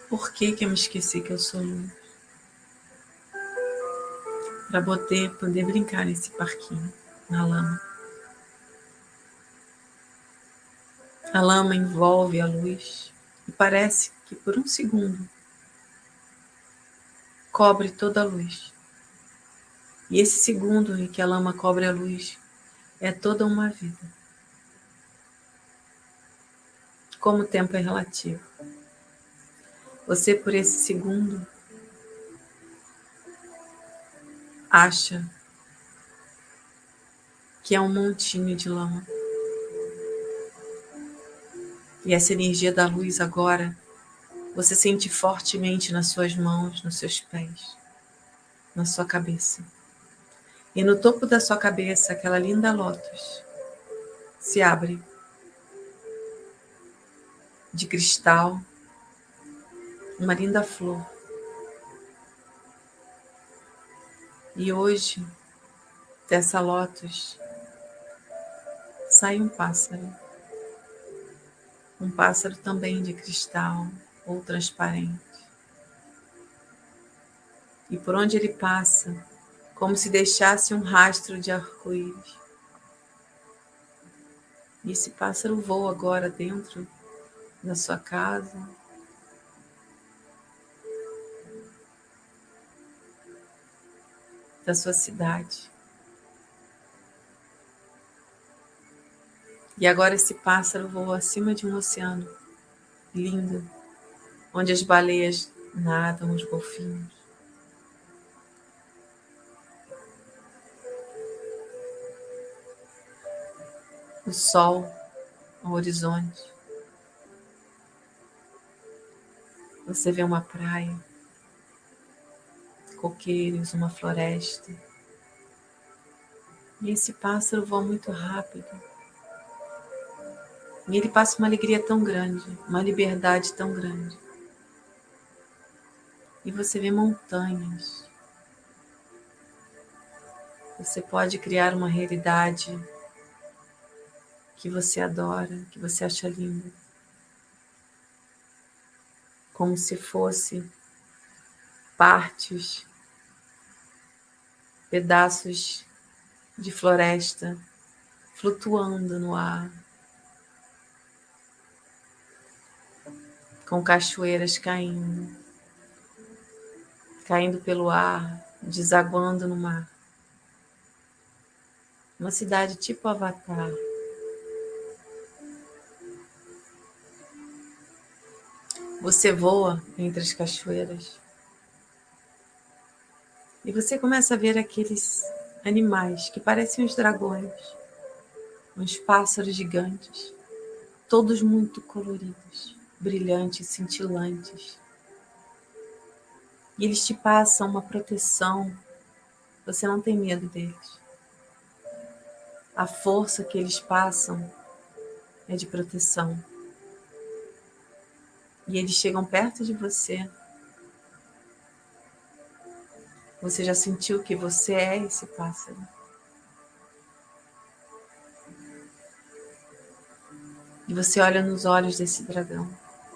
Por que, que eu me esqueci que eu sou luz? para poder, poder brincar nesse parquinho, na lama. A lama envolve a luz e parece que por um segundo cobre toda a luz. E esse segundo em que a lama cobre a luz é toda uma vida. Como o tempo é relativo. Você, por esse segundo, acha que é um montinho de lama. E essa energia da luz agora você sente fortemente nas suas mãos, nos seus pés, na sua cabeça. E no topo da sua cabeça, aquela linda lótus se abre de cristal, uma linda flor. E hoje, dessa lótus, sai um pássaro. Um pássaro também de cristal ou transparente. E por onde ele passa, como se deixasse um rastro de arco-íris. E esse pássaro voa agora dentro da sua casa, da sua cidade. E agora esse pássaro voa acima de um oceano lindo, onde as baleias nadam, os golfinhos. O sol ao horizonte. Você vê uma praia coqueiros, uma floresta. E esse pássaro voa muito rápido. E ele passa uma alegria tão grande, uma liberdade tão grande. E você vê montanhas. Você pode criar uma realidade que você adora, que você acha linda. Como se fosse partes pedaços de floresta flutuando no ar, com cachoeiras caindo, caindo pelo ar, desaguando no mar. Uma cidade tipo Avatar. Você voa entre as cachoeiras E você começa a ver aqueles animais que parecem os dragões, uns pássaros gigantes, todos muito coloridos, brilhantes, cintilantes. E eles te passam uma proteção, você não tem medo deles. A força que eles passam é de proteção. E eles chegam perto de você você já sentiu que você é esse pássaro? E você olha nos olhos desse dragão,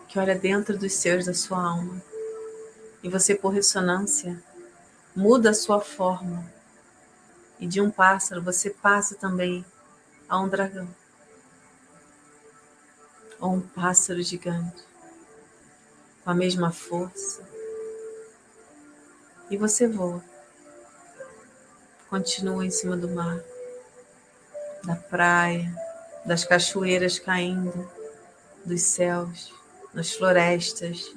que olha dentro dos seus da sua alma. E você, por ressonância, muda a sua forma. E de um pássaro você passa também a um dragão. Ou um pássaro gigante, com a mesma força, e você voa. Continua em cima do mar, da praia, das cachoeiras caindo, dos céus, nas florestas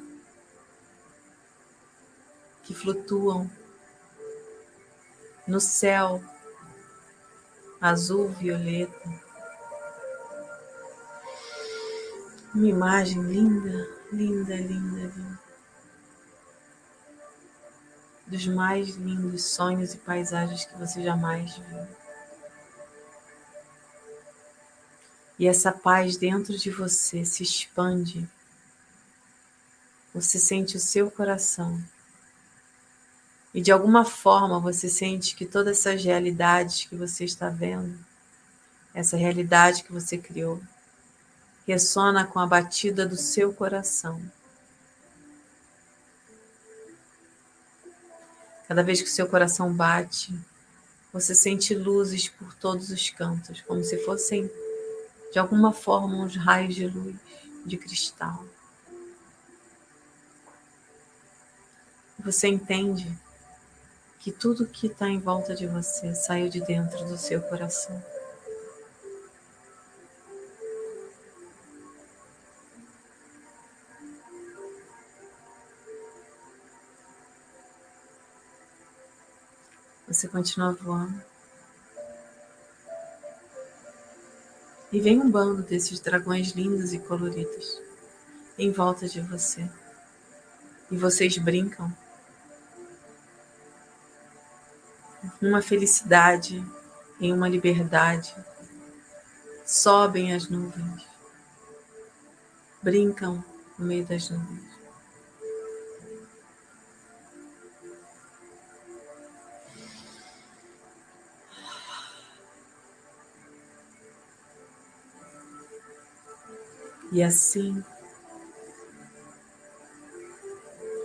que flutuam no céu azul violeta. Uma imagem linda, linda, linda, linda. dos mais lindos sonhos e paisagens que você jamais viu. E essa paz dentro de você se expande. Você sente o seu coração. E de alguma forma você sente que todas essas realidades que você está vendo, essa realidade que você criou, ressona com a batida do seu coração. Cada vez que seu coração bate, você sente luzes por todos os cantos, como se fossem, de alguma forma, uns raios de luz, de cristal. Você entende que tudo que está em volta de você saiu de dentro do seu coração. Você continua voando. E vem um bando desses dragões lindos e coloridos em volta de você. E vocês brincam. Uma felicidade, em uma liberdade. Sobem as nuvens. Brincam no meio das nuvens. E assim,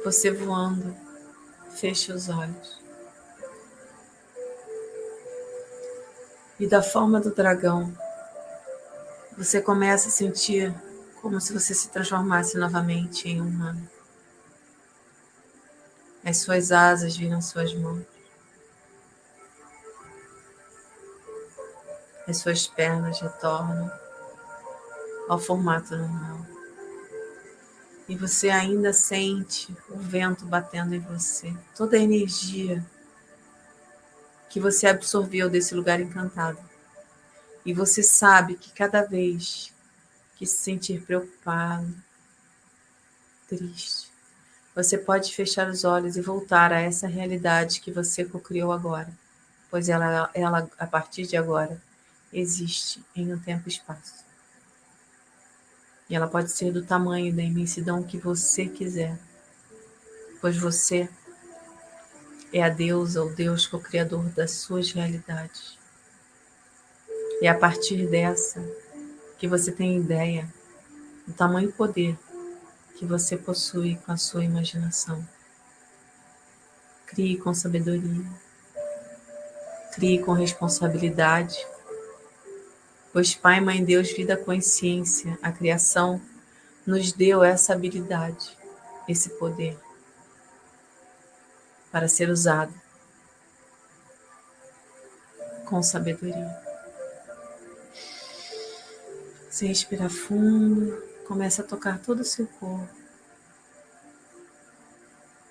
você voando, fecha os olhos. E da forma do dragão, você começa a sentir como se você se transformasse novamente em um humano. As suas asas viram suas mãos. As suas pernas retornam ao formato normal. E você ainda sente o vento batendo em você, toda a energia que você absorveu desse lugar encantado. E você sabe que cada vez que se sentir preocupado, triste, você pode fechar os olhos e voltar a essa realidade que você co-criou agora, pois ela, ela, a partir de agora, existe em um tempo e espaço. E ela pode ser do tamanho da imensidão que você quiser, pois você é a deusa ou Deus co-criador das suas realidades. E é a partir dessa que você tem ideia do tamanho e poder que você possui com a sua imaginação. Crie com sabedoria, crie com responsabilidade Pois Pai, Mãe Deus, vida, consciência, a criação nos deu essa habilidade, esse poder para ser usado com sabedoria. Você respira fundo, começa a tocar todo o seu corpo.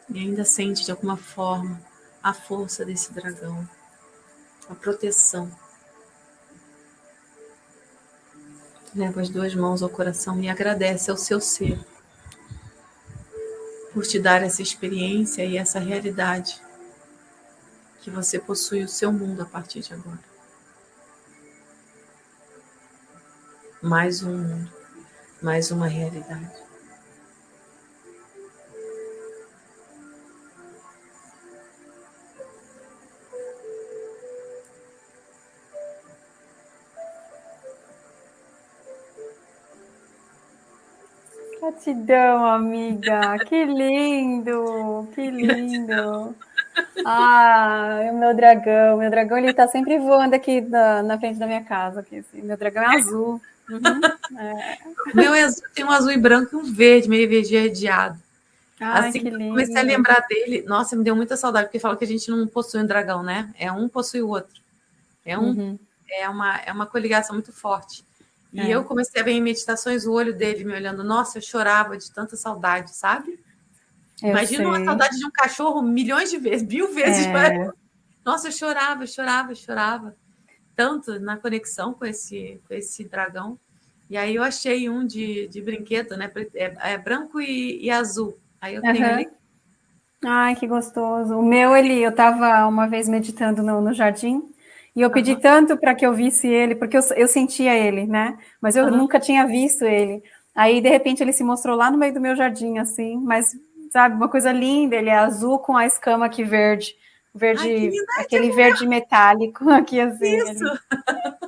E ainda sente de alguma forma a força desse dragão, a proteção. Leva as duas mãos ao coração e agradece ao seu ser por te dar essa experiência e essa realidade que você possui o seu mundo a partir de agora. Mais um mundo, mais uma realidade. Gratidão, amiga. Que lindo, que lindo. Ah, o meu dragão, meu dragão ele tá sempre voando aqui na, na frente da minha casa. Aqui, assim. Meu dragão é azul. Uhum, é. Meu é azul, tem um azul e branco e um verde, meio verde arredeado. Ai, assim que lindo. comecei a lembrar dele, nossa, me deu muita saudade, porque fala que a gente não possui um dragão, né? É um possui o outro. É, um, uhum. é, uma, é uma coligação muito forte. E é. eu comecei a ver em meditações o olho dele me olhando. Nossa, eu chorava de tanta saudade, sabe? Eu Imagina sei. uma saudade de um cachorro milhões de vezes, mil vezes. É. Nossa, eu chorava, eu chorava, eu chorava. Tanto na conexão com esse, com esse dragão. E aí eu achei um de, de brinquedo, né? É, é branco e, e, azul. Aí eu tenho uhum. ali. Ai, que gostoso. O meu, ele, eu estava uma vez meditando no, no jardim e eu pedi uhum. tanto para que eu visse ele, porque eu, eu sentia ele, né? Mas eu uhum. nunca tinha visto ele. Aí, de repente, ele se mostrou lá no meio do meu jardim, assim, mas, sabe, uma coisa linda, ele é azul com a escama aqui verde. Verde, Ai, aquele verde metálico (laughs) aqui, assim. Isso! (laughs)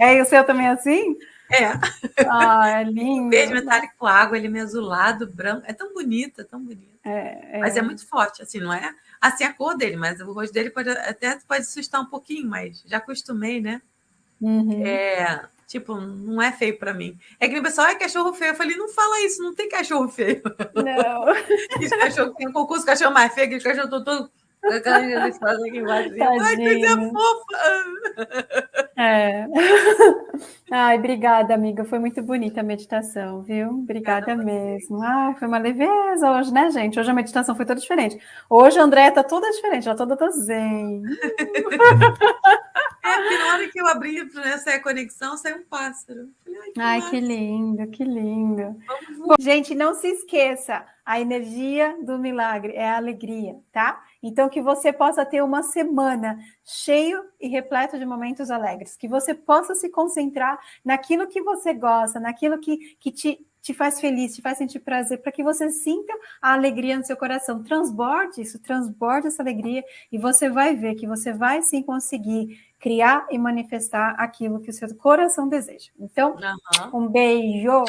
É, e o seu também é assim? É. Ah, é (laughs) lindo. Verde metálico com água, ele é meio azulado, branco. É tão bonito, é tão bonito. É, é. Mas é muito forte, assim, não é? Assim, a cor dele, mas o rosto dele pode até pode assustar um pouquinho, mas já acostumei, né? Uhum. É, tipo, não é feio para mim. É que o pessoal é cachorro feio. Eu falei, não fala isso, não tem cachorro feio. Não. (laughs) Esse cachorro tem um concurso cachorro mais feio, que os cachorros eles fazem aqui embaixo. Ai, coisa fofa! É. (laughs) Ai, obrigada, amiga. Foi muito bonita a meditação, viu? Obrigada mesmo. Ai, foi uma leveza hoje, né, gente? Hoje a meditação foi toda diferente. Hoje a Andréia tá toda diferente, ela toda tá zen. É, porque na hora que eu abri essa conexão, saiu um pássaro. Ai, que, Ai, que lindo, que lindo. gente, não se esqueça, a energia do milagre é a alegria, tá? Então, que você possa ter uma semana cheio e repleto de momentos alegres, que você possa se concentrar naquilo que você gosta, naquilo que, que te, te faz feliz, te faz sentir prazer, para que você sinta a alegria no seu coração. Transborde isso, transborde essa alegria e você vai ver que você vai sim conseguir criar e manifestar aquilo que o seu coração deseja. Então, uhum. um beijo!